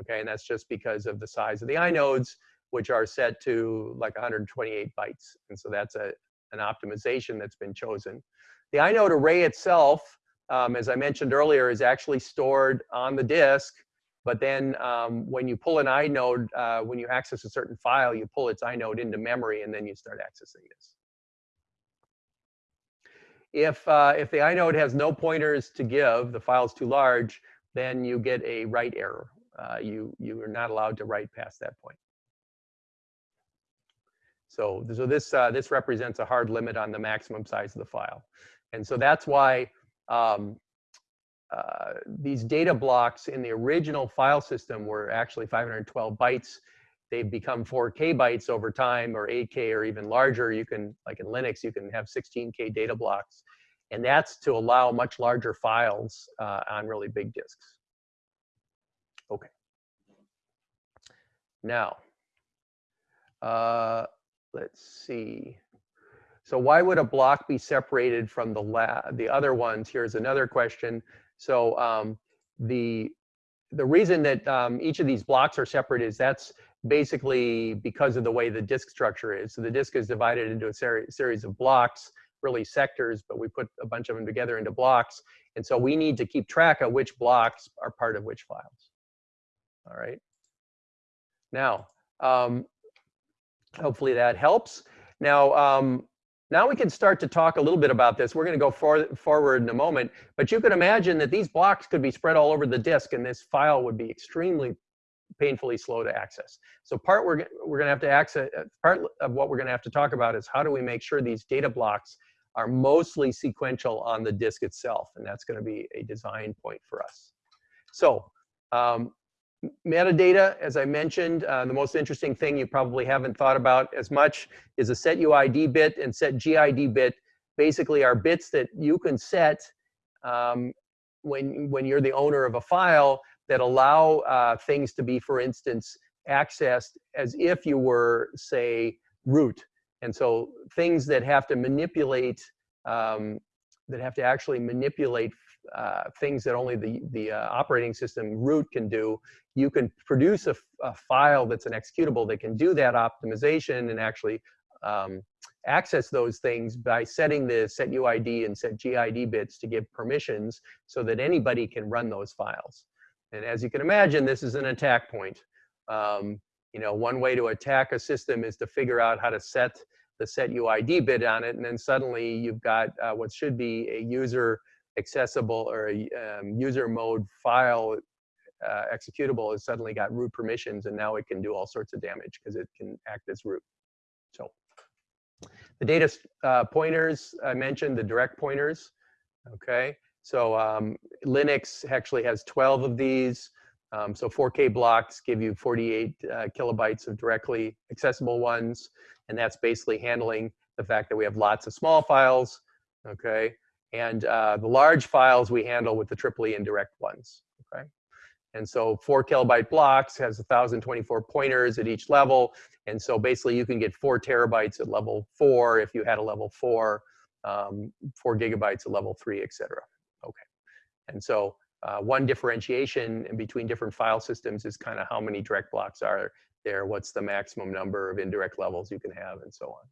Okay, and that's just because of the size of the inodes, which are set to like 128 bytes, and so that's a an optimization that's been chosen. The inode array itself, um, as I mentioned earlier, is actually stored on the disk but then um, when you pull an inode, uh, when you access a certain file, you pull its inode into memory and then you start accessing this. If, uh, if the inode has no pointers to give, the file's too large, then you get a write error. Uh, you, you are not allowed to write past that point. So, so this, uh, this represents a hard limit on the maximum size of the file. And so that's why um, uh, these data blocks in the original file system were actually 512 bytes. They've become 4K bytes over time or 8K or even larger. You can, like in Linux, you can have 16K data blocks. And that's to allow much larger files uh, on really big disks. Okay. Now, uh, let's see. So why would a block be separated from the la the other ones? Here's another question. So um, the the reason that um, each of these blocks are separate is that's basically because of the way the disk structure is. So the disk is divided into a ser series of blocks, really sectors, but we put a bunch of them together into blocks. And so we need to keep track of which blocks are part of which files. All right. Now, um, hopefully that helps. Now, um, now we can start to talk a little bit about this. We're going to go for, forward in a moment, but you could imagine that these blocks could be spread all over the disk and this file would be extremely painfully slow to access. So part we're, we're going to have to access, part of what we're going to have to talk about is how do we make sure these data blocks are mostly sequential on the disk itself, and that's going to be a design point for us. So um, metadata, as I mentioned, uh, the most interesting thing you probably haven't thought about as much is a set UID bit and set GID bit. Basically are bits that you can set um, when, when you're the owner of a file that allow uh, things to be, for instance, accessed as if you were, say, root. And so things that have to manipulate, um, that have to actually manipulate uh, things that only the, the uh, operating system root can do, you can produce a, file that's an executable that can do that optimization and actually um, access those things by setting the set UID and set GID bits to give permissions so that anybody can run those files. And as you can imagine, this is an attack point. Um, you know, one way to attack a system is to figure out how to set the set UID bit on it, and then suddenly you've got uh, what should be a user accessible or a um, user mode file uh, executable has suddenly got root permissions, and now it can do all sorts of damage because it can act as root. So the data uh, pointers I mentioned, the direct pointers, okay? So um, Linux actually has 12 of these. Um, so 4K blocks give you 48 uh, kilobytes of directly accessible ones. And that's basically handling the fact that we have lots of small files, okay? And uh, the large files we handle with the triply indirect ones, okay? And so four kilobyte blocks has 1,024 pointers at each level. And so basically you can get four terabytes at level four if you had a level four, um, four gigabytes at level three, et cetera. Okay. And so uh, one differentiation between different file systems is kind of how many direct blocks are there, what's the maximum number of indirect levels you can have, and so on.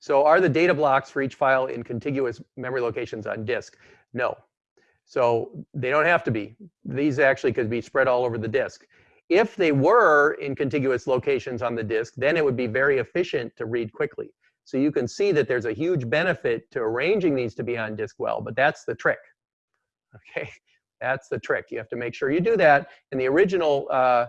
So are the data blocks for each file in contiguous memory locations on disk? No. So they don't have to be. These actually could be spread all over the disk. If they were in contiguous locations on the disk, then it would be very efficient to read quickly. So you can see that there's a huge benefit to arranging these to be on disk well, but that's the trick. Okay, that's the trick. You have to make sure you do that. And the original, uh,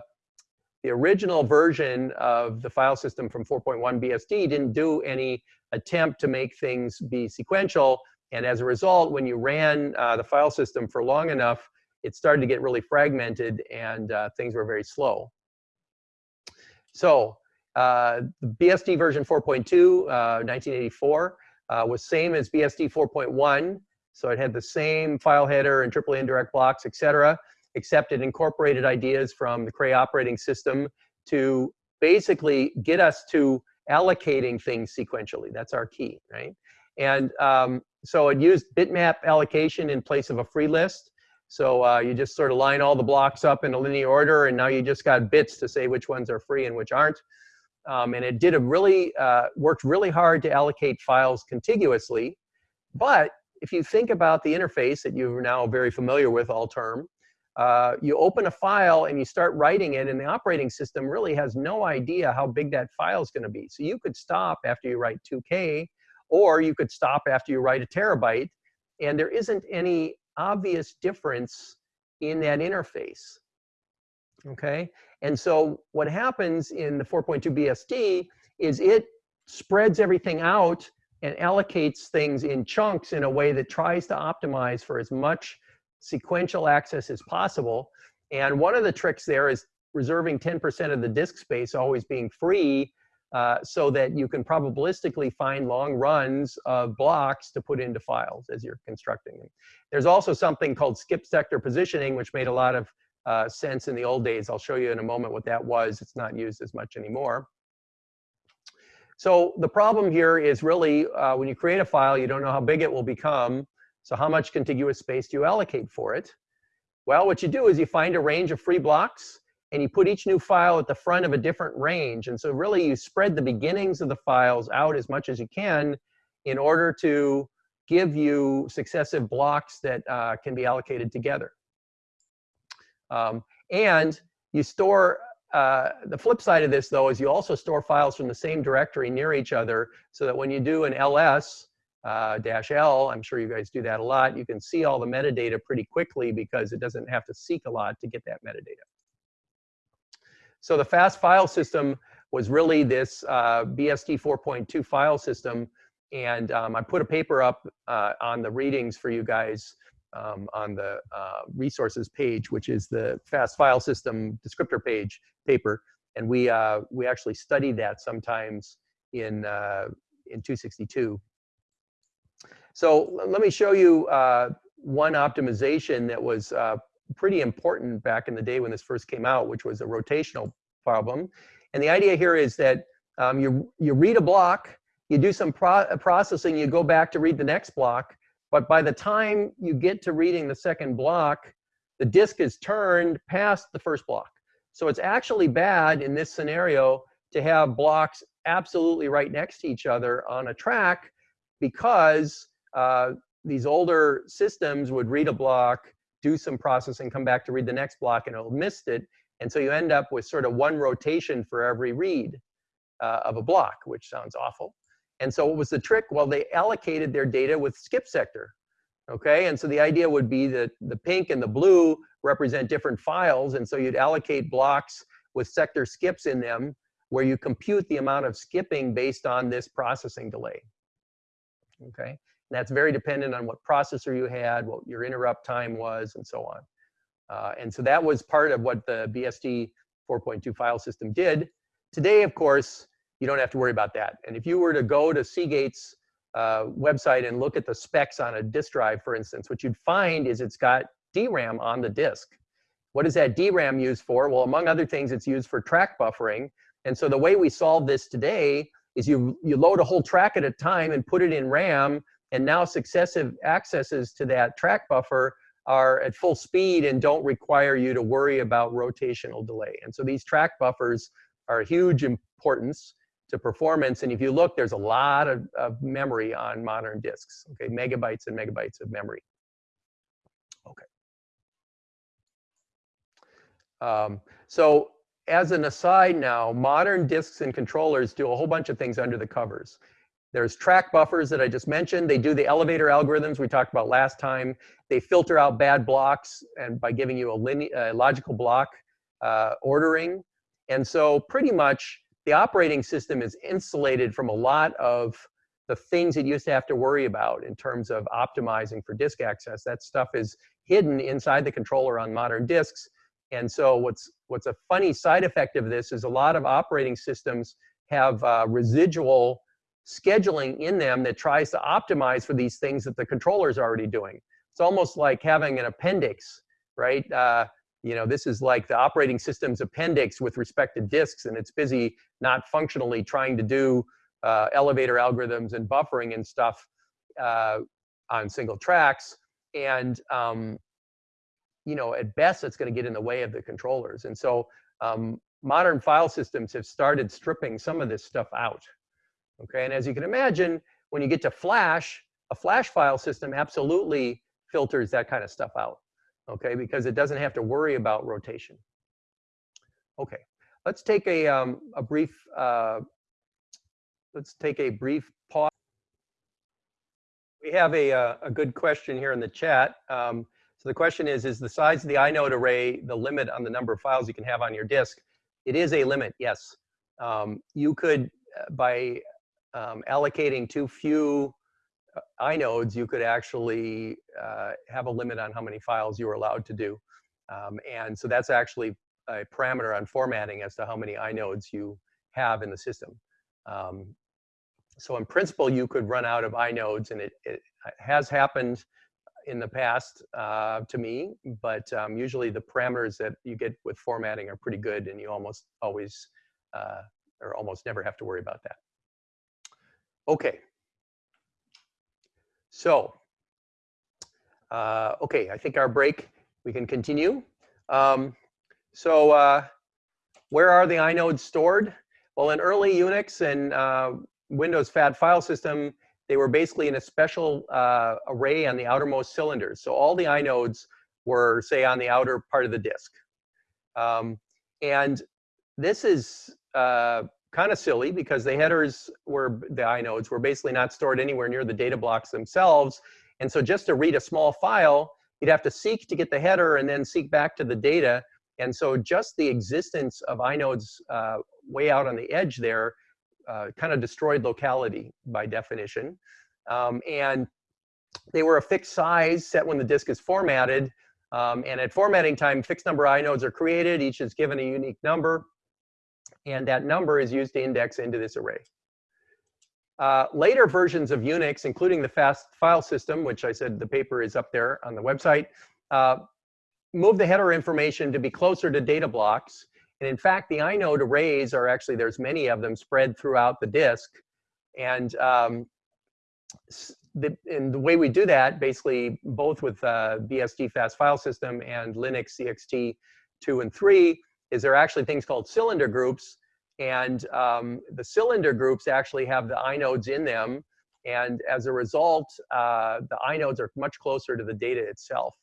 the original version of the file system from 4.1 BSD didn't do any attempt to make things be sequential. And as a result, when you ran uh, the file system for long enough, it started to get really fragmented and uh, things were very slow. So uh, the BSD version 4.2, 1984, uh, uh, was same as BSD 4.1. So it had the same file header and triply indirect blocks, et cetera, except it incorporated ideas from the Cray operating system to basically get us to allocating things sequentially. That's our key, right? And um, so it used bitmap allocation in place of a free list. So uh, you just sort of line all the blocks up in a linear order, and now you just got bits to say which ones are free and which aren't. Um, and it did a really, uh, worked really hard to allocate files contiguously. But if you think about the interface that you're now very familiar with, Alterm, uh, you open a file and you start writing it, and the operating system really has no idea how big that file is going to be. So you could stop after you write 2K, or you could stop after you write a terabyte, and there isn't any obvious difference in that interface. Okay, and so what happens in the 4.2 BSD is it spreads everything out and allocates things in chunks in a way that tries to optimize for as much sequential access as possible. And one of the tricks there is reserving 10% of the disk space always being free uh, so that you can probabilistically find long runs of blocks to put into files as you're constructing them. There's also something called skip sector positioning, which made a lot of uh, sense in the old days. I'll show you in a moment what that was. It's not used as much anymore. So the problem here is really uh, when you create a file, you don't know how big it will become. So how much contiguous space do you allocate for it? Well, what you do is you find a range of free blocks and you put each new file at the front of a different range. And so really you spread the beginnings of the files out as much as you can in order to give you successive blocks that uh, can be allocated together. Um, and you store, uh, the flip side of this though is you also store files from the same directory near each other so that when you do an ls uh, dash L, I'm sure you guys do that a lot, you can see all the metadata pretty quickly because it doesn't have to seek a lot to get that metadata. So the fast file system was really this uh, BSD 4.2 file system. And um, I put a paper up uh, on the readings for you guys um, on the uh, resources page, which is the fast file system descriptor page paper. And we, uh, we actually studied that sometimes in, uh, in 262. So let me show you uh, one optimization that was uh, pretty important back in the day when this first came out, which was a rotational problem. And the idea here is that um, you, you read a block, you do some pro processing, you go back to read the next block, but by the time you get to reading the second block, the disk is turned past the first block. So it's actually bad in this scenario to have blocks absolutely right next to each other on a track because uh, these older systems would read a block, do some processing, come back to read the next block, and it'll missed it. And so you end up with sort of one rotation for every read uh, of a block, which sounds awful. And so what was the trick? Well, they allocated their data with skip sector. Okay, and so the idea would be that the pink and the blue represent different files, and so you'd allocate blocks with sector skips in them where you compute the amount of skipping based on this processing delay. Okay, and that's very dependent on what processor you had, what your interrupt time was, and so on. Uh, and so that was part of what the BSD 4.2 file system did. Today, of course, you don't have to worry about that. And if you were to go to Seagate's uh, website and look at the specs on a disk drive, for instance, what you'd find is it's got DRAM on the disk. What is that DRAM used for? Well, among other things, it's used for track buffering. And so the way we solve this today is you, you load a whole track at a time and put it in RAM and now successive accesses to that track buffer are at full speed and don't require you to worry about rotational delay. And so these track buffers are huge importance to performance. And if you look, there's a lot of, of memory on modern disks, okay, megabytes and megabytes of memory. Okay. Um, so as an aside now, modern disks and controllers do a whole bunch of things under the covers. There's track buffers that I just mentioned. They do the elevator algorithms we talked about last time. They filter out bad blocks and by giving you a, linear, logical block uh, ordering. And so pretty much the operating system is insulated from a lot of the things it used to have to worry about in terms of optimizing for disk access. That stuff is hidden inside the controller on modern disks. And so what's, what's a funny side effect of this is a lot of operating systems have uh, residual scheduling in them that tries to optimize for these things that the controller is already doing. It's almost like having an appendix, right? Uh, you know, this is like the operating system's appendix with respect to disks, and it's busy not functionally trying to do uh, elevator algorithms and buffering and stuff uh, on single tracks. And, um, you know, at best, it's going to get in the way of the controllers. And so um, modern file systems have started stripping some of this stuff out, Okay, and as you can imagine, when you get to Flash, a Flash file system absolutely filters that kind of stuff out. Okay, because it doesn't have to worry about rotation. Okay, let's take a um, a brief uh, let's take a brief pause. We have a uh, a good question here in the chat. Um, so the question is: Is the size of the inode array the limit on the number of files you can have on your disk? It is a limit. Yes, um, you could uh, by um, allocating too few inodes, you could actually uh, have a limit on how many files you were allowed to do. Um, and so that's actually a parameter on formatting as to how many inodes you have in the system. Um, so in principle, you could run out of inodes, and it, it has happened in the past uh, to me, but um, usually the parameters that you get with formatting are pretty good, and you almost always uh, or almost never have to worry about that. Okay. So, uh, okay, I think our break, we can continue. Um, so uh, where are the inodes stored? Well, in early Unix and uh, Windows FAT file system, they were basically in a special uh, array on the outermost cylinders. So all the inodes were, say, on the outer part of the disk. Um, and this is uh, kind of silly because the headers were, the inodes were basically not stored anywhere near the data blocks themselves. And so just to read a small file, you'd have to seek to get the header and then seek back to the data. And so just the existence of inodes uh, way out on the edge there uh, kind of destroyed locality by definition. Um, and they were a fixed size set when the disk is formatted. Um, and at formatting time, fixed number inodes are created. Each is given a unique number. And that number is used to index into this array. Uh, later versions of Unix, including the fast file system, which I said the paper is up there on the website, uh, move the header information to be closer to data blocks. And in fact, the inode arrays are actually, there's many of them spread throughout the disk. And, um, the, and the way we do that, basically, both with uh, BSD fast file system and Linux's ext 2 and 3, is there are actually things called cylinder groups. And um, the cylinder groups actually have the inodes in them. And as a result, uh, the inodes are much closer to the data itself.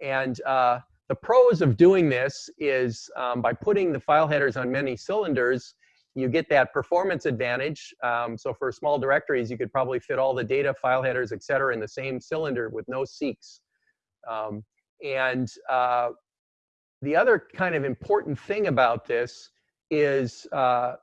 And uh, the pros of doing this is um, by putting the file headers on many cylinders, you get that performance advantage. Um, so for small directories, you could probably fit all the data, file headers, et cetera, in the same cylinder with no seeks. Um, and uh, the other kind of important thing about this is uh,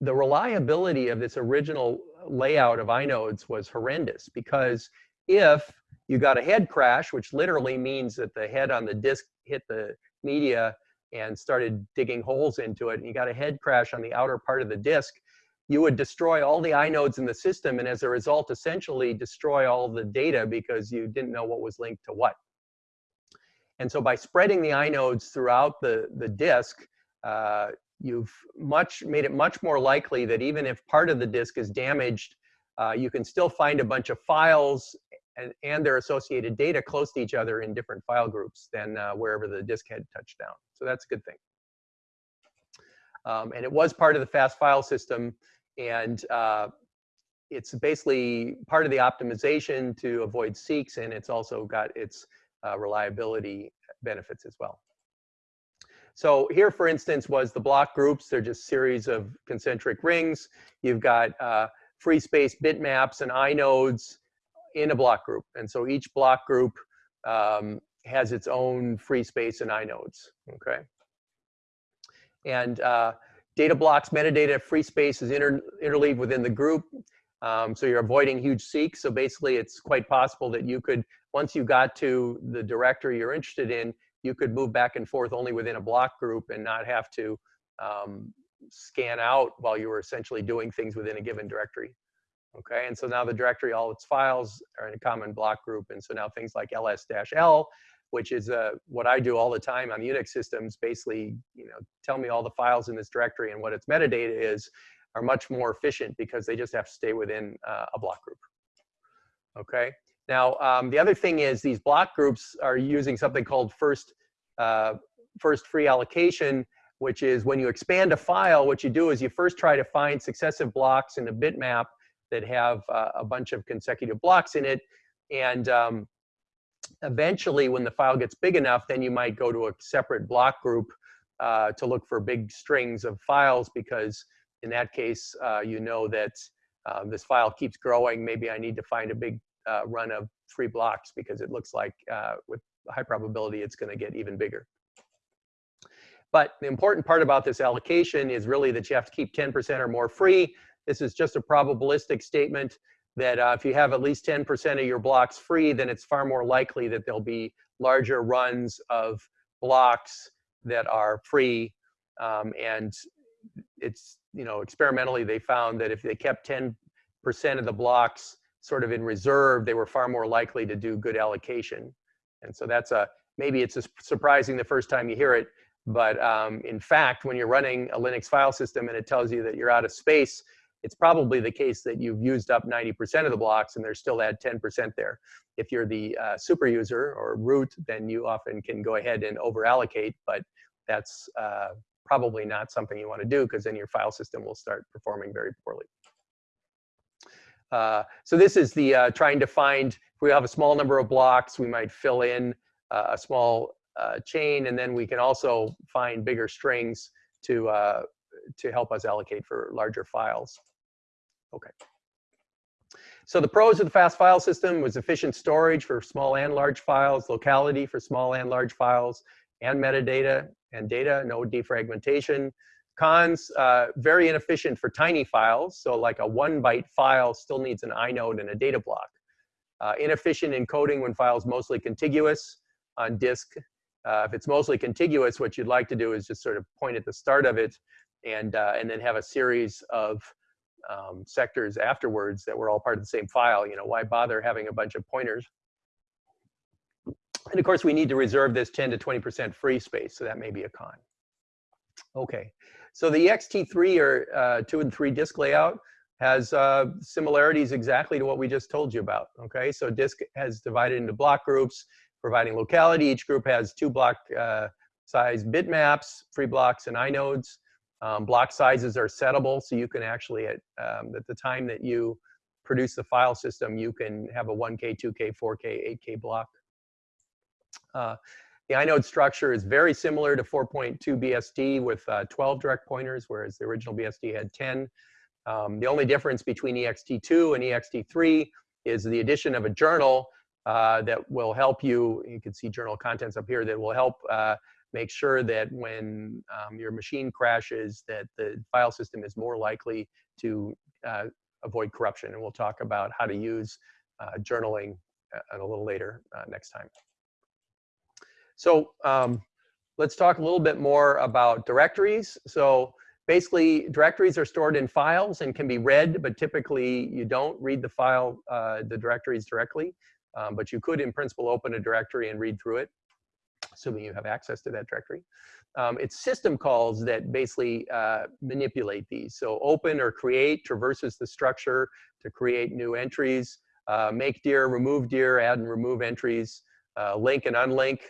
the reliability of this original layout of inodes was horrendous because if you got a head crash, which literally means that the head on the disk hit the media and started digging holes into it, and you got a head crash on the outer part of the disk, you would destroy all the inodes in the system, and as a result, essentially destroy all the data because you didn't know what was linked to what. And so by spreading the inodes throughout the, the disk, uh, you've much made it much more likely that even if part of the disk is damaged, uh, you can still find a bunch of files and, and their associated data close to each other in different file groups than uh, wherever the disk had touched down. So that's a good thing. Um, and it was part of the fast file system. And uh, it's basically part of the optimization to avoid seeks. And it's also got its uh, reliability benefits as well. So here, for instance, was the block groups. They're just series of concentric rings. You've got uh, free space bitmaps and inodes in a block group. And so each block group um, has its own free space and inodes, okay? And uh, data blocks, metadata, free space is inter interleaved within the group. Um, so you're avoiding huge seeks. So basically it's quite possible that you could, once you got to the directory you're interested in, you could move back and forth only within a block group and not have to um, scan out while you were essentially doing things within a given directory. Okay, and so now the directory, all its files are in a common block group. And so now things like ls-l, which is uh, what I do all the time on Unix systems, basically, you know, tell me all the files in this directory and what its metadata is, are much more efficient because they just have to stay within uh, a block group. Okay, now um, the other thing is these block groups are using something called first, uh, first free allocation, which is when you expand a file, what you do is you first try to find successive blocks in a bitmap that have uh, a bunch of consecutive blocks in it. And um, eventually, when the file gets big enough, then you might go to a separate block group uh, to look for big strings of files because in that case, uh, you know that um, this file keeps growing. Maybe I need to find a big uh, run of three blocks because it looks like uh, with high probability it's going to get even bigger. But the important part about this allocation is really that you have to keep 10% or more free this is just a probabilistic statement that uh, if you have at least 10% of your blocks free, then it's far more likely that there'll be larger runs of blocks that are free. Um, and it's, you know, experimentally they found that if they kept 10% of the blocks sort of in reserve, they were far more likely to do good allocation. And so that's a, maybe it's surprising the first time you hear it, but um, in fact, when you're running a Linux file system and it tells you that you're out of space, it's probably the case that you've used up 90% of the blocks and there's still that 10% there. If you're the uh, super user or root, then you often can go ahead and over allocate, but that's uh, probably not something you want to do because then your file system will start performing very poorly. Uh, so this is the uh, trying to find, if we have a small number of blocks, we might fill in uh, a small uh, chain, and then we can also find bigger strings to, uh, to help us allocate for larger files. Okay. So the pros of the fast file system was efficient storage for small and large files, locality for small and large files, and metadata and data, no defragmentation. Cons, uh, very inefficient for tiny files. So like a one byte file still needs an inode and a data block. Uh, inefficient encoding when files mostly contiguous on disk. Uh, if it's mostly contiguous, what you'd like to do is just sort of point at the start of it and, uh, and then have a series of um, sectors afterwards that were all part of the same file. You know, why bother having a bunch of pointers? And of course, we need to reserve this 10 to 20% free space, so that may be a con. Okay, so the ext3 or uh, two and three disk layout has uh, similarities exactly to what we just told you about. Okay, so disk has divided into block groups, providing locality. Each group has two block uh, size bitmaps, free blocks, and inodes. Um, block sizes are settable, so you can actually, at, um, at the time that you produce the file system, you can have a 1K, 2K, 4K, 8K block. Uh, the inode structure is very similar to 4.2 BSD with uh, 12 direct pointers, whereas the original BSD had 10. Um, the only difference between ext2 and ext3 is the addition of a journal uh, that will help you, you can see journal contents up here, that will help uh, make sure that when um, your machine crashes, that the file system is more likely to uh, avoid corruption. And we'll talk about how to use uh, journaling uh, a little later next time. So um, let's talk a little bit more about directories. So basically, directories are stored in files and can be read, but typically you don't read the file, uh, the directories directly. Um, but you could, in principle, open a directory and read through it, assuming you have access to that directory. Um, it's system calls that basically uh, manipulate these. So open or create traverses the structure to create new entries, uh, make dir, remove dir, add and remove entries, uh, link and unlink,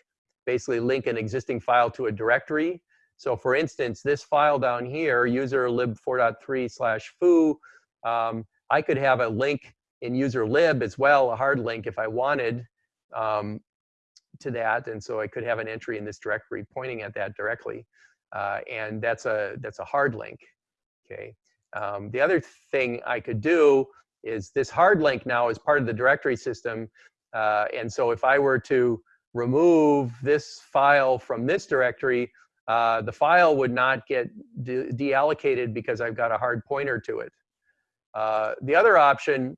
basically link an existing file to a directory. So for instance, this file down here, user lib 4.3 slash foo, um, I could have a link in user lib as well, a hard link if I wanted um, to that. And so I could have an entry in this directory pointing at that directly. Uh, and that's a, that's a hard link, okay? Um, the other thing I could do is this hard link now is part of the directory system. Uh, and so if I were to remove this file from this directory, uh, the file would not get de deallocated because I've got a hard pointer to it. Uh, the other option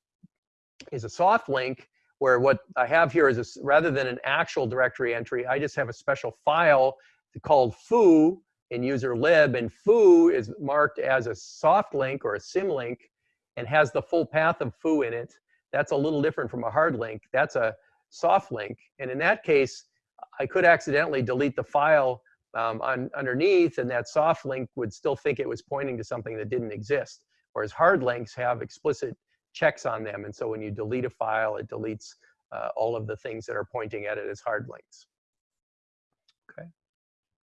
is a soft link where what I have here is a, rather than an actual directory entry, I just have a special file called foo in user lib, and foo is marked as a soft link or a symlink and has the full path of foo in it. That's a little different from a hard link. That's a soft link. And in that case, I could accidentally delete the file um, on, underneath, and that soft link would still think it was pointing to something that didn't exist. Whereas hard links have explicit checks on them. And so when you delete a file, it deletes uh, all of the things that are pointing at it as hard links. Okay.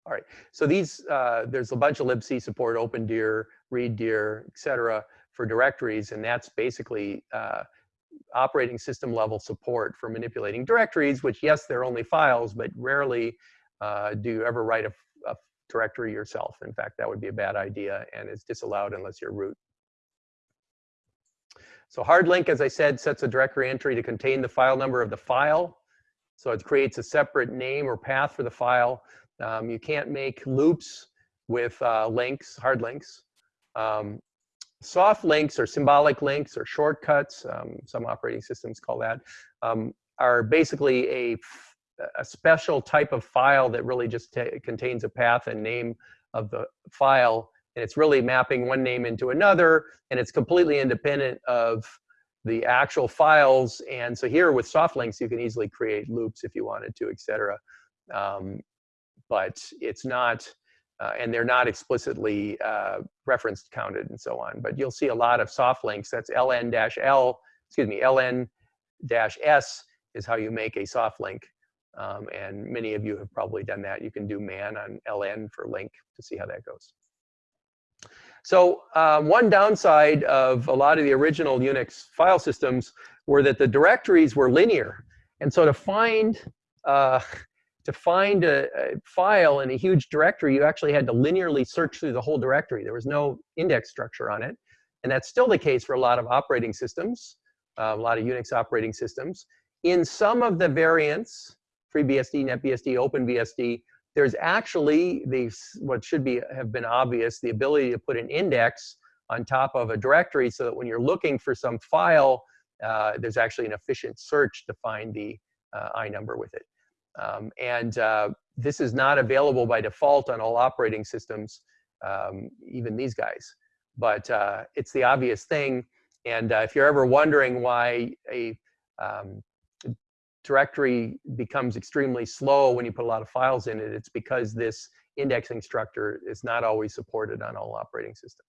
All right. So these, uh, there's a bunch of libc support, opendir, readdir, et cetera, for directories. And that's basically uh, operating system level support for manipulating directories, which yes, they're only files, but rarely uh, do you ever write a, a, directory yourself. In fact, that would be a bad idea and is disallowed unless you're root. So hard link, as I said, sets a directory entry to contain the file number of the file. So it creates a separate name or path for the file. Um, you can't make loops with uh, links, hard links. Um, soft links or symbolic links or shortcuts, um, some operating systems call that, um, are basically a, a special type of file that really just contains a path and name of the file. And it's really mapping one name into another, and it's completely independent of the actual files. And so here with soft links, you can easily create loops if you wanted to, et cetera. Um, but it's not uh, and they're not explicitly uh, referenced, counted, and so on. But you'll see a lot of soft links. That's ln-l, excuse me, ln-s is how you make a soft link. Um, and many of you have probably done that. You can do man on ln for link to see how that goes. So uh, one downside of a lot of the original Unix file systems were that the directories were linear. And so to find, uh, to find a, a, file in a huge directory, you actually had to linearly search through the whole directory. There was no index structure on it. And that's still the case for a lot of operating systems, uh, a lot of Unix operating systems. In some of the variants, FreeBSD, NetBSD, OpenBSD, there's actually the what should be have been obvious, the ability to put an index on top of a directory so that when you're looking for some file, uh, there's actually an efficient search to find the uh, I number with it. Um, and uh, this is not available by default on all operating systems, um, even these guys. But uh, it's the obvious thing. And uh, if you're ever wondering why a um, directory becomes extremely slow when you put a lot of files in it, it's because this indexing structure is not always supported on all operating systems.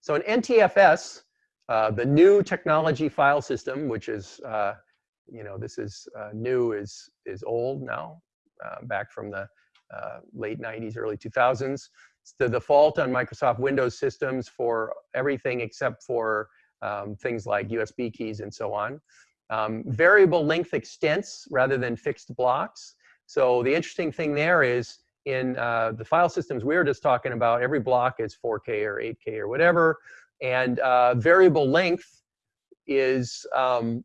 So in NTFS, uh, the new technology file system, which is, uh, you know, this is uh, new is, is old now, uh, back from the uh, late 90s, early 2000s. It's the default on Microsoft Windows systems for everything except for um, things like USB keys and so on. Um, variable length extents rather than fixed blocks. So the interesting thing there is in uh, the file systems we were just talking about, every block is 4K or 8K or whatever. And uh, variable length is um,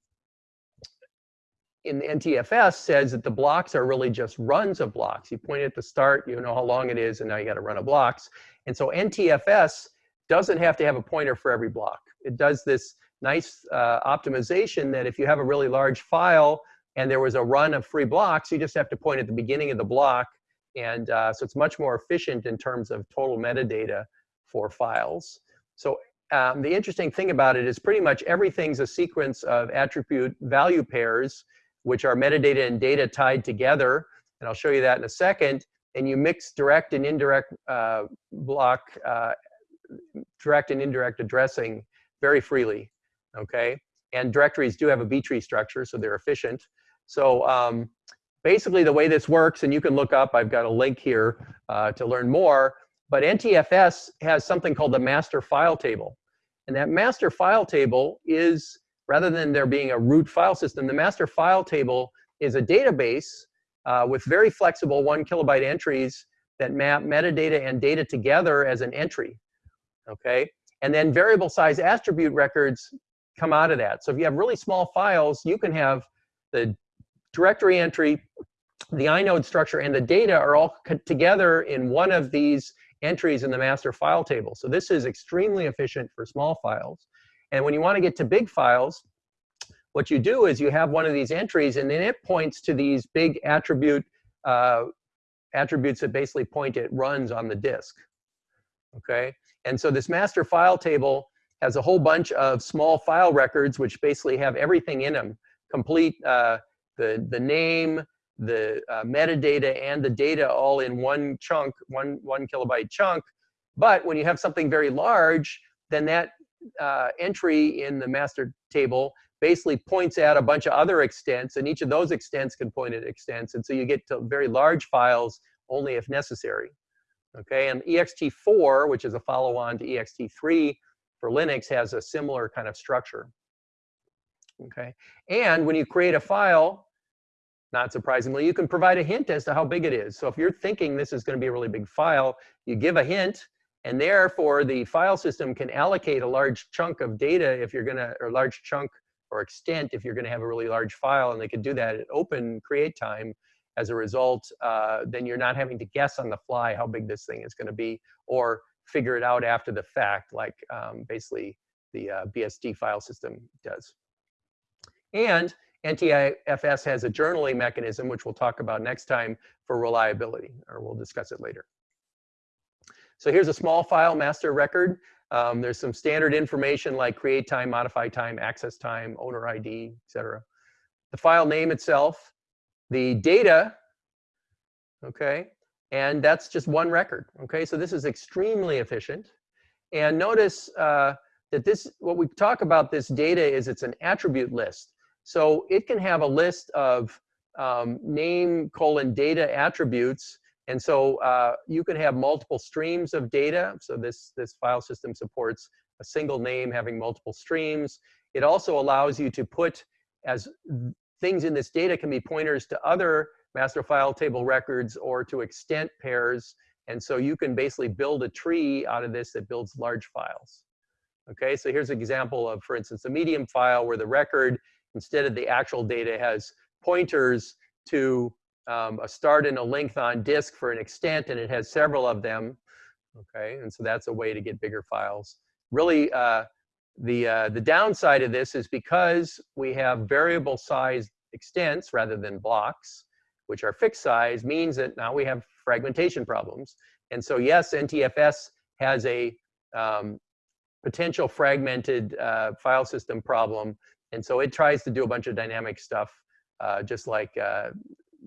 in the NTFS says that the blocks are really just runs of blocks. You point at the start, you know how long it is, and now you got to run of blocks. And so NTFS doesn't have to have a pointer for every block. It does this nice uh, optimization that if you have a really large file and there was a run of free blocks, you just have to point at the beginning of the block. And uh, so it's much more efficient in terms of total metadata for files. So um, the interesting thing about it is pretty much everything's a sequence of attribute value pairs, which are metadata and data tied together. And I'll show you that in a second. And you mix direct and indirect uh, block, uh, direct and indirect addressing very freely okay? And directories do have a B-tree structure, so they're efficient. So um, basically the way this works, and you can look up, I've got a link here uh, to learn more, but NTFS has something called the master file table. And that master file table is, rather than there being a root file system, the master file table is a database uh, with very flexible one kilobyte entries that map metadata and data together as an entry, okay? And then variable size attribute records come out of that. So if you have really small files, you can have the directory entry, the inode structure, and the data are all together in one of these entries in the master file table. So this is extremely efficient for small files. And when you want to get to big files, what you do is you have one of these entries, and then it points to these big attribute uh, attributes that basically point at runs on the disk. Okay, and so this master file table has a whole bunch of small file records which basically have everything in them, complete uh, the, the name, the uh, metadata, and the data all in one chunk, one, one kilobyte chunk. But when you have something very large, then that uh, entry in the master table basically points at a bunch of other extents, and each of those extents can point at extents, and so you get to very large files only if necessary. Okay, and ext4, which is a follow-on to ext3, for Linux has a similar kind of structure. Okay, and when you create a file, not surprisingly, you can provide a hint as to how big it is. So if you're thinking this is going to be a really big file, you give a hint, and therefore the file system can allocate a large chunk of data if you're going to, or large chunk or extent if you're going to have a really large file, and they can do that at open create time. As a result, uh, then you're not having to guess on the fly how big this thing is going to be, or figure it out after the fact, like um, basically the uh, BSD file system does. And NTFS has a journaling mechanism, which we'll talk about next time for reliability, or we'll discuss it later. So here's a small file master record. Um, there's some standard information like create time, modify time, access time, owner ID, etc. The file name itself, the data, okay, And that's just one record, okay? So this is extremely efficient. And notice uh, that this, what we talk about this data is it's an attribute list. So it can have a list of um, name colon data attributes. And so uh, you can have multiple streams of data. So this, this file system supports a single name having multiple streams. It also allows you to put as things in this data can be pointers to other master file table records or to extent pairs. And so you can basically build a tree out of this that builds large files. Okay, so here's an example of, for instance, a medium file where the record, instead of the actual data, has pointers to um, a start and a length on disk for an extent, and it has several of them. Okay, and so that's a way to get bigger files. Really, uh, the, uh, the downside of this is because we have variable size extents rather than blocks, which are fixed size, means that now we have fragmentation problems. And so yes, NTFS has a um, potential fragmented uh, file system problem. And so it tries to do a bunch of dynamic stuff, uh, just like uh,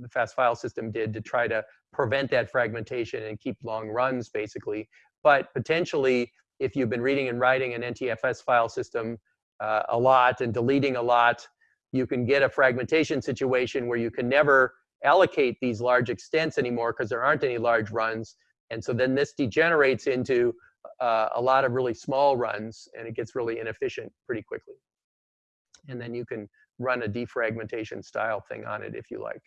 the fast file system did to try to prevent that fragmentation and keep long runs, basically. But potentially, if you've been reading and writing an NTFS file system uh, a lot and deleting a lot, you can get a fragmentation situation where you can never allocate these large extents anymore because there aren't any large runs. And so then this degenerates into uh, a lot of really small runs and it gets really inefficient pretty quickly. And then you can run a defragmentation style thing on it if you like.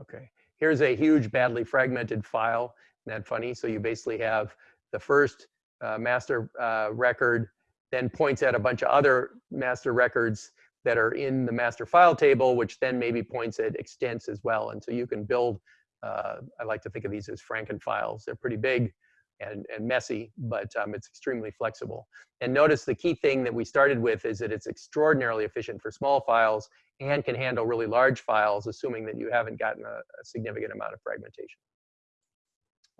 Okay, here's a huge badly fragmented file. Isn't that funny? So you basically have the first uh, master uh, record, then points at a bunch of other master records that are in the master file table, which then maybe points at extents as well. And so you can build, uh, I like to think of these as Franken files. They're pretty big and, and messy, but um, it's extremely flexible. And notice the key thing that we started with is that it's extraordinarily efficient for small files and can handle really large files, assuming that you haven't gotten a, a significant amount of fragmentation.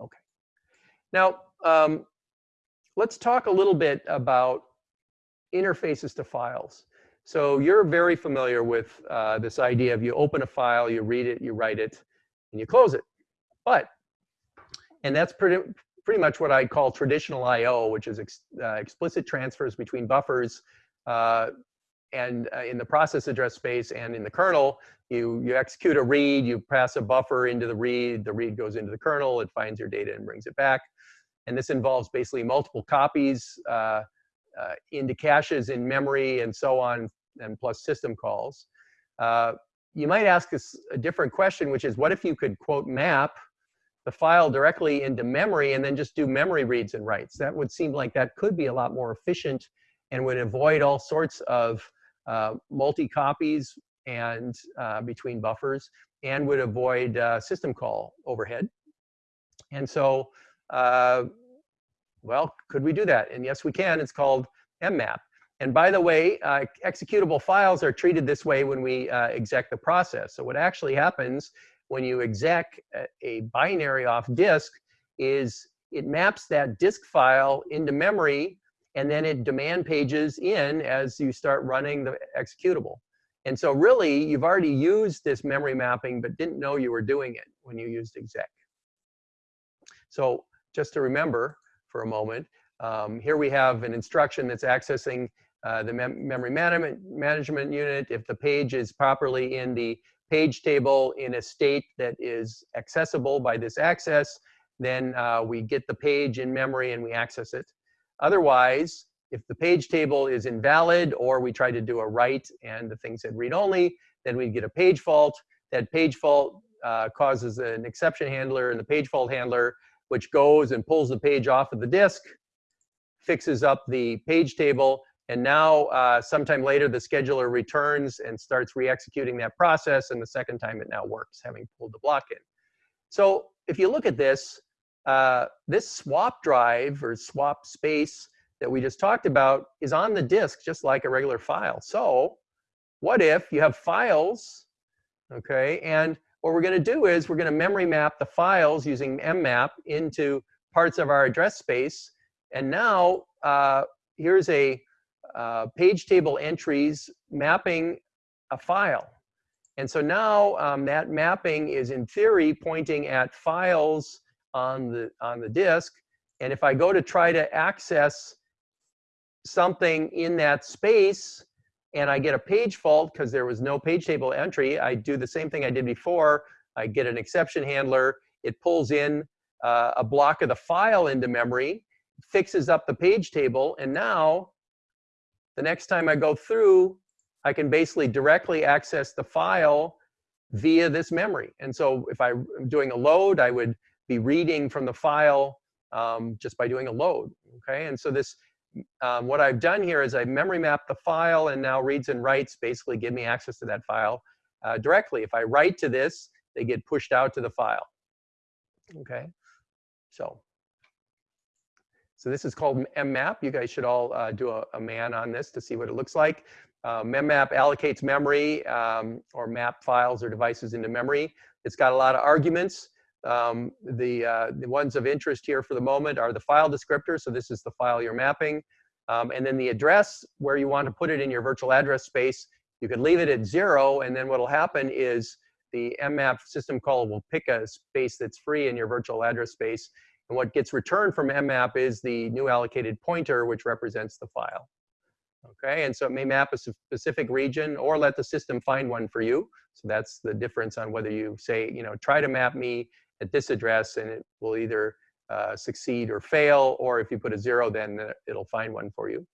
Okay. Now, um, let's talk a little bit about interfaces to files. So you're very familiar with uh, this idea of you open a file, you read it, you write it, and you close it. But, and that's pretty, pretty much what I call traditional I.O., which is ex, uh, explicit transfers between buffers uh, and uh, in the process address space and in the kernel, you, you execute a read, you pass a buffer into the read, the read goes into the kernel, it finds your data and brings it back. And this involves basically multiple copies uh, uh, into caches in memory and so on and plus system calls. Uh, you might ask us a different question, which is what if you could quote map the file directly into memory and then just do memory reads and writes? That would seem like that could be a lot more efficient and would avoid all sorts of uh, multi-copies and uh, between buffers and would avoid uh, system call overhead. And so, uh, well, could we do that? And yes, we can. It's called mmap. And by the way, uh, executable files are treated this way when we uh, exec the process. So what actually happens when you exec a binary off disk is it maps that disk file into memory and then it demand pages in as you start running the executable. And so really, you've already used this memory mapping, but didn't know you were doing it when you used exec. So just to remember for a moment, um, here we have an instruction that's accessing uh, the mem memory management, management unit, if the page is properly in the page table in a state that is accessible by this access, then uh, we get the page in memory and we access it. Otherwise, if the page table is invalid or we try to do a write and the thing said read only, then we'd get a page fault. That page fault uh, causes an exception handler and the page fault handler, which goes and pulls the page off of the disk, fixes up the page table, and now, uh, sometime later, the scheduler returns and starts re-executing that process, and the second time it now works, having pulled the block in. So if you look at this, uh, this swap drive or swap space that we just talked about is on the disk, just like a regular file. So what if you have files, okay, and what we're going to do is we're going to memory map the files using mmap into parts of our address space. And now uh, here's a uh, page table entries mapping a file. And so now um, that mapping is in theory pointing at files on the, on the disk. And if I go to try to access something in that space and I get a page fault because there was no page table entry, I do the same thing I did before. I get an exception handler. It pulls in uh, a block of the file into memory, fixes up the page table, and now the next time I go through, I can basically directly access the file via this memory. And so if I'm doing a load, I would be reading from the file um, just by doing a load, okay? And so this, um, what I've done here is I've memory mapped the file and now reads and writes basically give me access to that file uh, directly. If I write to this, they get pushed out to the file, okay? So, so this is called mmap. You guys should all uh, do a, a, man on this to see what it looks like. Uh, mmap allocates memory um, or map files or devices into memory. It's got a lot of arguments. Um, the, uh, the ones of interest here for the moment are the file descriptor. So this is the file you're mapping. Um, and then the address where you want to put it in your virtual address space. You could leave it at zero. And then what will happen is the mmap system call will pick a space that's free in your virtual address space. And what gets returned from mmap is the new allocated pointer, which represents the file. Okay, and so it may map a specific region or let the system find one for you. So that's the difference on whether you say, you know, try to map me at this address and it will either uh, succeed or fail, or if you put a zero, then it'll find one for you.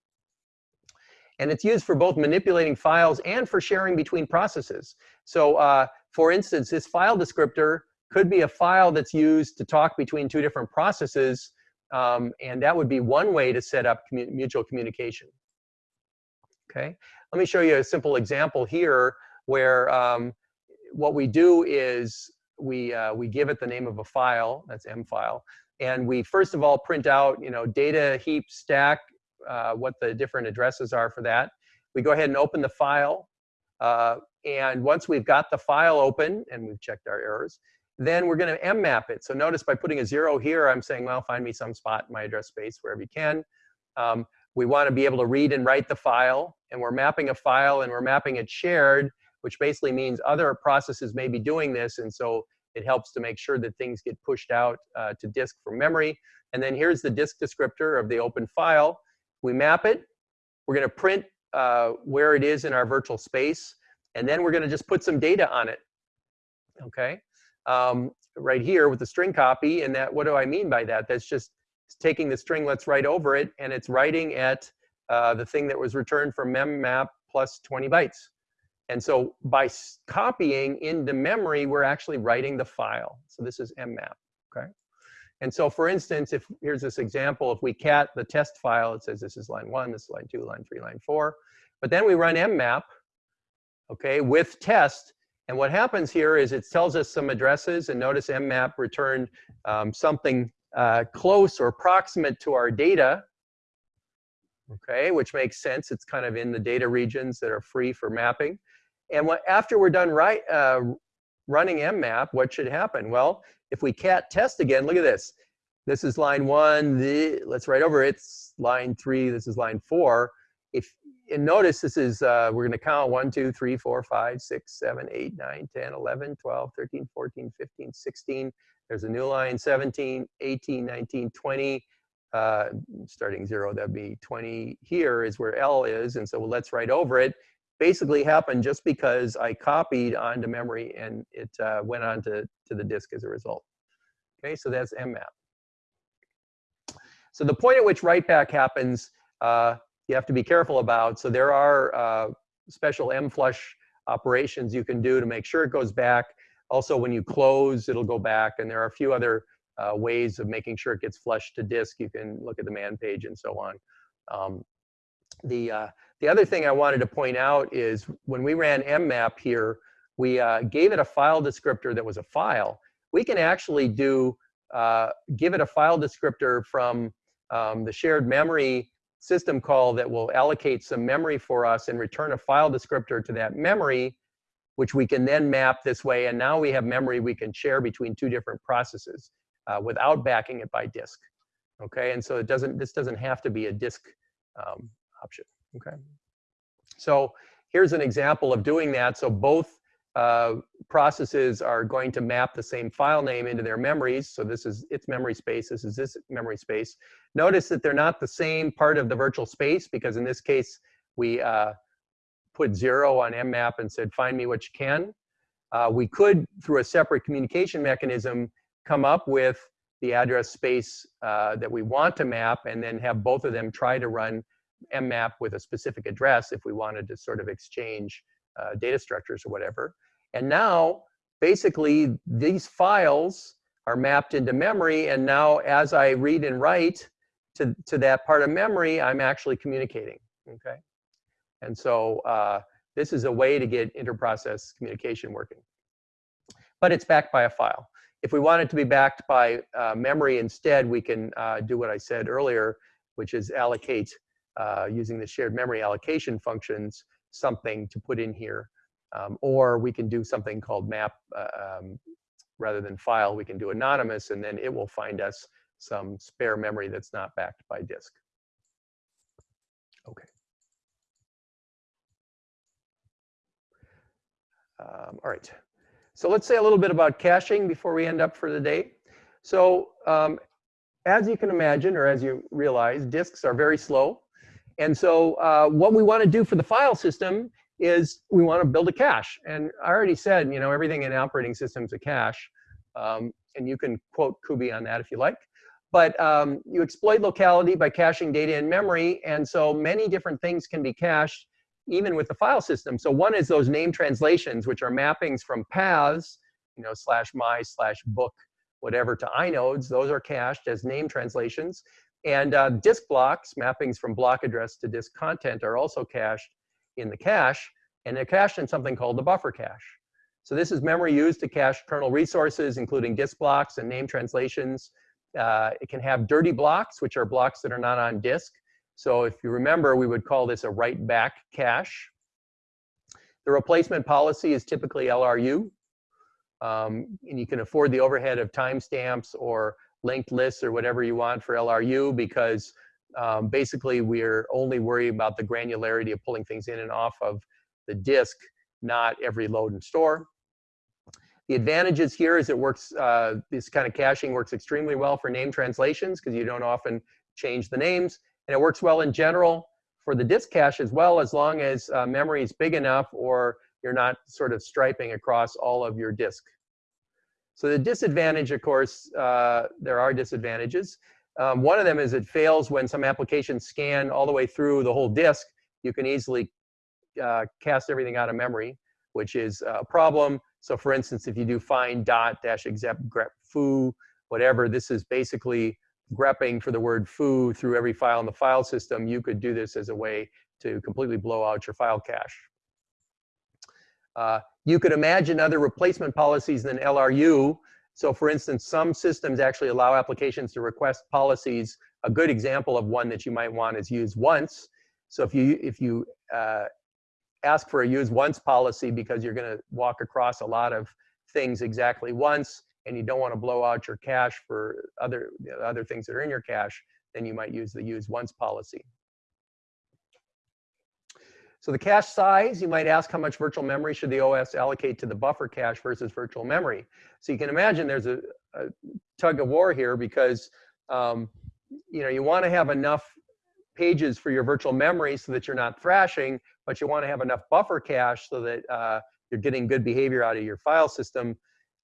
And it's used for both manipulating files and for sharing between processes. So uh, for instance, this file descriptor could be a file that's used to talk between two different processes, um, and that would be one way to set up commu mutual communication. Okay, let me show you a simple example here where um, what we do is we, uh, we give it the name of a file, that's M file, and we first of all print out, you know, data heap stack, uh, what the different addresses are for that. We go ahead and open the file, uh, and once we've got the file open and we've checked our errors, then we're going to mmap it. So notice by putting a zero here, I'm saying, well, find me some spot in my address space wherever you can. Um, we want to be able to read and write the file, and we're mapping a file and we're mapping it shared, which basically means other processes may be doing this, and so it helps to make sure that things get pushed out uh, to disk from memory. And then here's the disk descriptor of the open file. We map it. We're going to print uh, where it is in our virtual space, and then we're going to just put some data on it. Okay, um, right here with the string copy, and that what do I mean by that? That's just taking the string, let's write over it, and it's writing at uh, the thing that was returned from memmap plus 20 bytes. And so by copying into memory, we're actually writing the file. So this is mmap, okay? And so for instance, if here's this example, if we cat the test file, it says this is line one, this is line two, line three, line four. But then we run mmap, okay, with test. And what happens here is it tells us some addresses, and notice mmap returned um, something uh, close or proximate to our data, okay, which makes sense. It's kind of in the data regions that are free for mapping. And what, after we're done right, uh, running mmap, what should happen? Well, if we cat test again, look at this. This is line one, the, let's write over it's line three, this is line four. If and notice this is, uh, we're gonna count 1, 2, 3, 4, 5, 6, 7, 8, 9, 10, 11, 12, 13, 14, 15, 16. There's a new line, 17, 18, 19, 20. Uh, starting zero, that'd be 20 here is where L is, and so let's write over it basically happened just because I copied onto memory and it uh, went onto to the disk as a result. Okay, so that's mmap. So the point at which write back happens, uh, you have to be careful about. So there are uh, special mflush operations you can do to make sure it goes back. Also, when you close, it'll go back. And there are a few other uh, ways of making sure it gets flushed to disk. You can look at the man page and so on. Um, the, uh, the other thing I wanted to point out is when we ran mmap here, we uh, gave it a file descriptor that was a file. We can actually do, uh, give it a file descriptor from um, the shared memory system call that will allocate some memory for us and return a file descriptor to that memory, which we can then map this way. And now we have memory we can share between two different processes uh, without backing it by disk. Okay, and so it doesn't, this doesn't have to be a disk um, option, okay? So here's an example of doing that. So both uh, processes are going to map the same file name into their memories. So this is its memory space, this is this memory space. Notice that they're not the same part of the virtual space because in this case, we uh, put zero on mmap and said, find me what you can. Uh, we could, through a separate communication mechanism, come up with the address space uh, that we want to map and then have both of them try to run mmap with a specific address if we wanted to sort of exchange uh, data structures or whatever. And now, basically, these files are mapped into memory. And now, as I read and write to, to that part of memory, I'm actually communicating. Okay. And so uh, this is a way to get interprocess communication working. But it's backed by a file. If we want it to be backed by uh, memory instead, we can uh, do what I said earlier, which is allocate uh, using the shared memory allocation functions something to put in here. Um, or we can do something called map, uh, um, rather than file, we can do anonymous, and then it will find us some spare memory that's not backed by disk. Okay. Um, all right. So let's say a little bit about caching before we end up for the day. So um, as you can imagine, or as you realize, disks are very slow. And so uh, what we want to do for the file system is we want to build a cache. And I already said, you know, everything in operating systems a cache. Um, and you can quote Kubi on that if you like. But um, you exploit locality by caching data in memory. And so many different things can be cached even with the file system. So one is those name translations, which are mappings from paths, you know, slash my, slash book, whatever to inodes. Those are cached as name translations. And uh, disk blocks, mappings from block address to disk content are also cached in the cache, and they're cached in something called the buffer cache. So this is memory used to cache kernel resources, including disk blocks and name translations. Uh, it can have dirty blocks, which are blocks that are not on disk. So if you remember, we would call this a write back cache. The replacement policy is typically LRU. Um, and you can afford the overhead of timestamps or linked lists or whatever you want for LRU because um, basically we're only worried about the granularity of pulling things in and off of the disk, not every load and store. The advantages here is it works, uh, this kind of caching works extremely well for name translations because you don't often change the names. And it works well in general for the disk cache as well, as long as uh, memory is big enough or you're not sort of striping across all of your disk. So the disadvantage, of course, uh, there are disadvantages. Um, one of them is it fails when some applications scan all the way through the whole disk. You can easily uh, cast everything out of memory, which is a problem. So for instance, if you do find dot dash exec grep foo, whatever, this is basically grepping for the word foo through every file in the file system. You could do this as a way to completely blow out your file cache. Uh, you could imagine other replacement policies than LRU. So for instance, some systems actually allow applications to request policies. A good example of one that you might want is use once. So if you, if you uh, ask for a use once policy because you're going to walk across a lot of things exactly once and you don't want to blow out your cache for other, you know, other things that are in your cache, then you might use the use once policy. So the cache size, you might ask how much virtual memory should the OS allocate to the buffer cache versus virtual memory. So you can imagine there's a, a tug of war here because um, you know you want to have enough pages for your virtual memory so that you're not thrashing, but you want to have enough buffer cache so that uh, you're getting good behavior out of your file system.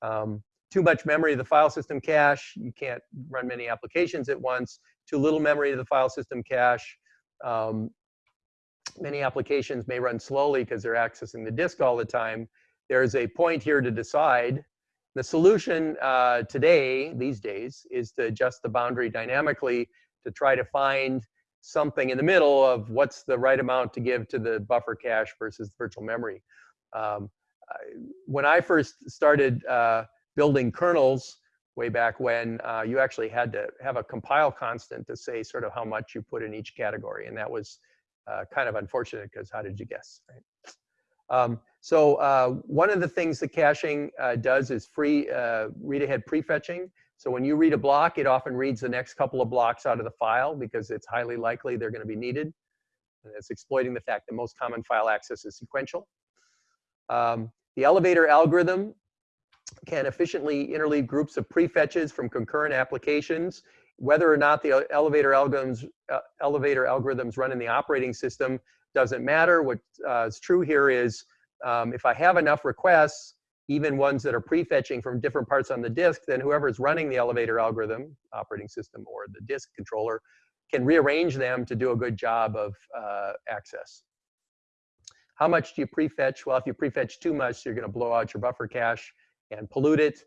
Um, too much memory of the file system cache, you can't run many applications at once. Too little memory of the file system cache, um, many applications may run slowly because they're accessing the disk all the time. There's a point here to decide. The solution uh, today, these days, is to adjust the boundary dynamically to try to find something in the middle of what's the right amount to give to the buffer cache versus virtual memory. Um, when I first started uh, building kernels way back when, uh, you actually had to have a compile constant to say sort of how much you put in each category. And that was uh, kind of unfortunate because how did you guess, right? Um, so uh, one of the things that caching uh, does is free uh, read ahead prefetching. So when you read a block, it often reads the next couple of blocks out of the file because it's highly likely they're going to be needed. And it's exploiting the fact that most common file access is sequential. Um, The elevator algorithm can efficiently interleave groups of prefetches from concurrent applications. Whether or not the elevator algorithms, uh, elevator algorithms run in the operating system doesn't matter. What uh, is true here is um, if I have enough requests, even ones that are prefetching from different parts on the disk, then whoever is running the elevator algorithm, operating system or the disk controller, can rearrange them to do a good job of uh, access. How much do you prefetch? Well, if you prefetch too much, you're going to blow out your buffer cache and pollute it.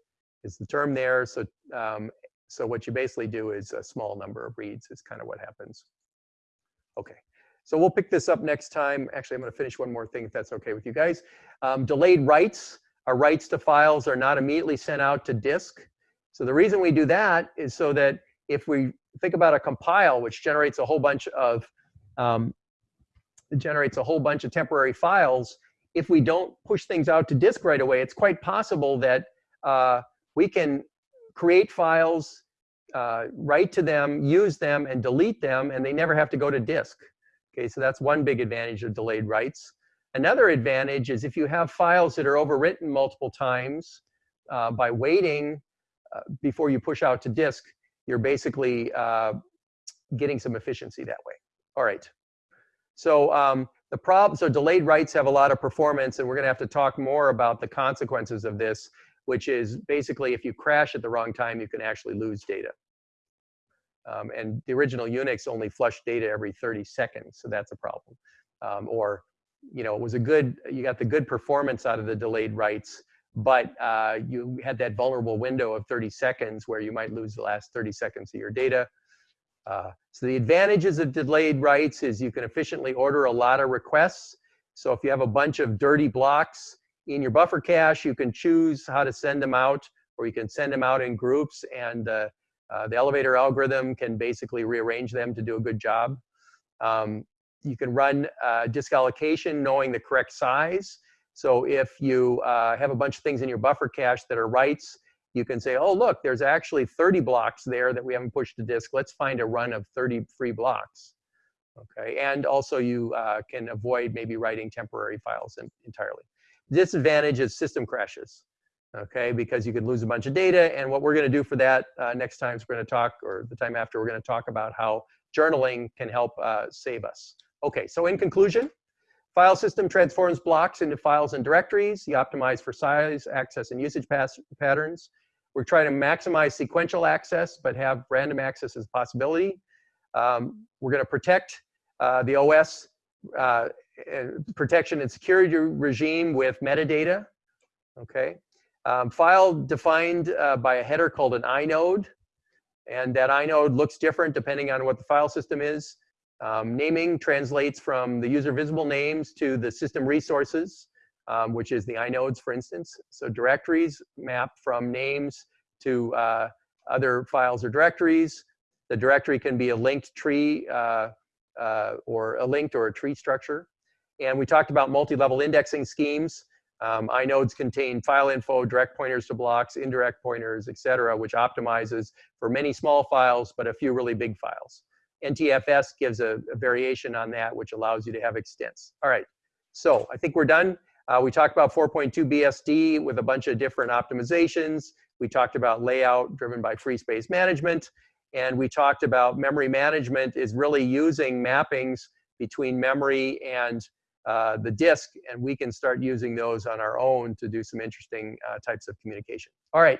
Is the term there? So, um, so what you basically do is a small number of reads is kind of what happens. Okay, so we'll pick this up next time. Actually, I'm going to finish one more thing if that's okay with you guys. Um, delayed writes. Our writes to files are not immediately sent out to disk. So the reason we do that is so that if we think about a compile, which generates a whole bunch of um, generates a whole bunch of temporary files. If we don't push things out to disk right away, it's quite possible that uh, we can create files, uh, write to them, use them, and delete them, and they never have to go to disk. Okay, so that's one big advantage of delayed writes. Another advantage is if you have files that are overwritten multiple times uh, by waiting uh, before you push out to disk, you're basically uh, getting some efficiency that way. All right. So um, the problem, so delayed writes have a lot of performance, and we're going to have to talk more about the consequences of this, which is basically if you crash at the wrong time, you can actually lose data. Um, and the original Unix only flushed data every 30 seconds, so that's a problem. Um, or, you know, it was a good, you got the good performance out of the delayed writes, but uh, you had that vulnerable window of 30 seconds where you might lose the last 30 seconds of your data. Uh, so the advantages of delayed writes is you can efficiently order a lot of requests. So if you have a bunch of dirty blocks in your buffer cache, you can choose how to send them out, or you can send them out in groups, and uh, uh, the elevator algorithm can basically rearrange them to do a good job. Um, you can run uh, disk allocation knowing the correct size. So if you uh, have a bunch of things in your buffer cache that are writes, you can say, oh, look, there's actually 30 blocks there that we haven't pushed to disk. Let's find a run of 30 free blocks. Okay, and also you uh, can avoid maybe writing temporary files entirely. Disadvantage is system crashes, okay, because you could lose a bunch of data. And what we're going to do for that uh, next time is we're going to talk, or the time after, we're going to talk about how journaling can help uh, save us. Okay, so in conclusion, file system transforms blocks into files and directories. You optimize for size, access, and usage patterns. We're trying to maximize sequential access, but have random access as a possibility. Um, we're going to protect uh, the OS uh, protection and security regime with metadata. Okay. Um, file defined uh, by a header called an inode. And that inode looks different depending on what the file system is. Um, naming translates from the user visible names to the system resources um, which is the inodes, for instance. So directories map from names to uh, other files or directories. The directory can be a linked tree uh, uh, or a linked or a tree structure. And we talked about multi-level indexing schemes. Um, inodes contain file info, direct pointers to blocks, indirect pointers, et cetera, which optimizes for many small files, but a few really big files. NTFS gives a, a variation on that, which allows you to have extents. All right, so I think we're done. Uh, we talked about 4.2 BSD with a bunch of different optimizations. We talked about layout driven by free space management. And we talked about memory management is really using mappings between memory and uh, the disk, and we can start using those on our own to do some interesting uh, types of communication. All right,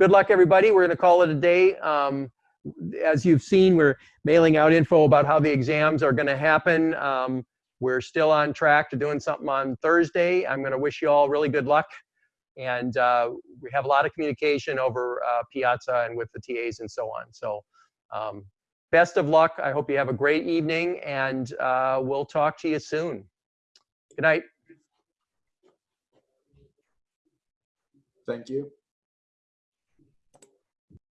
good luck everybody. We're gonna call it a day. Um, as you've seen, we're mailing out info about how the exams are gonna happen. Um, we're still on track to doing something on Thursday. I'm going to wish you all really good luck. And uh, we have a lot of communication over uh, Piazza and with the TAs and so on. So um, best of luck. I hope you have a great evening, and uh, we'll talk to you soon. Good night. Thank you.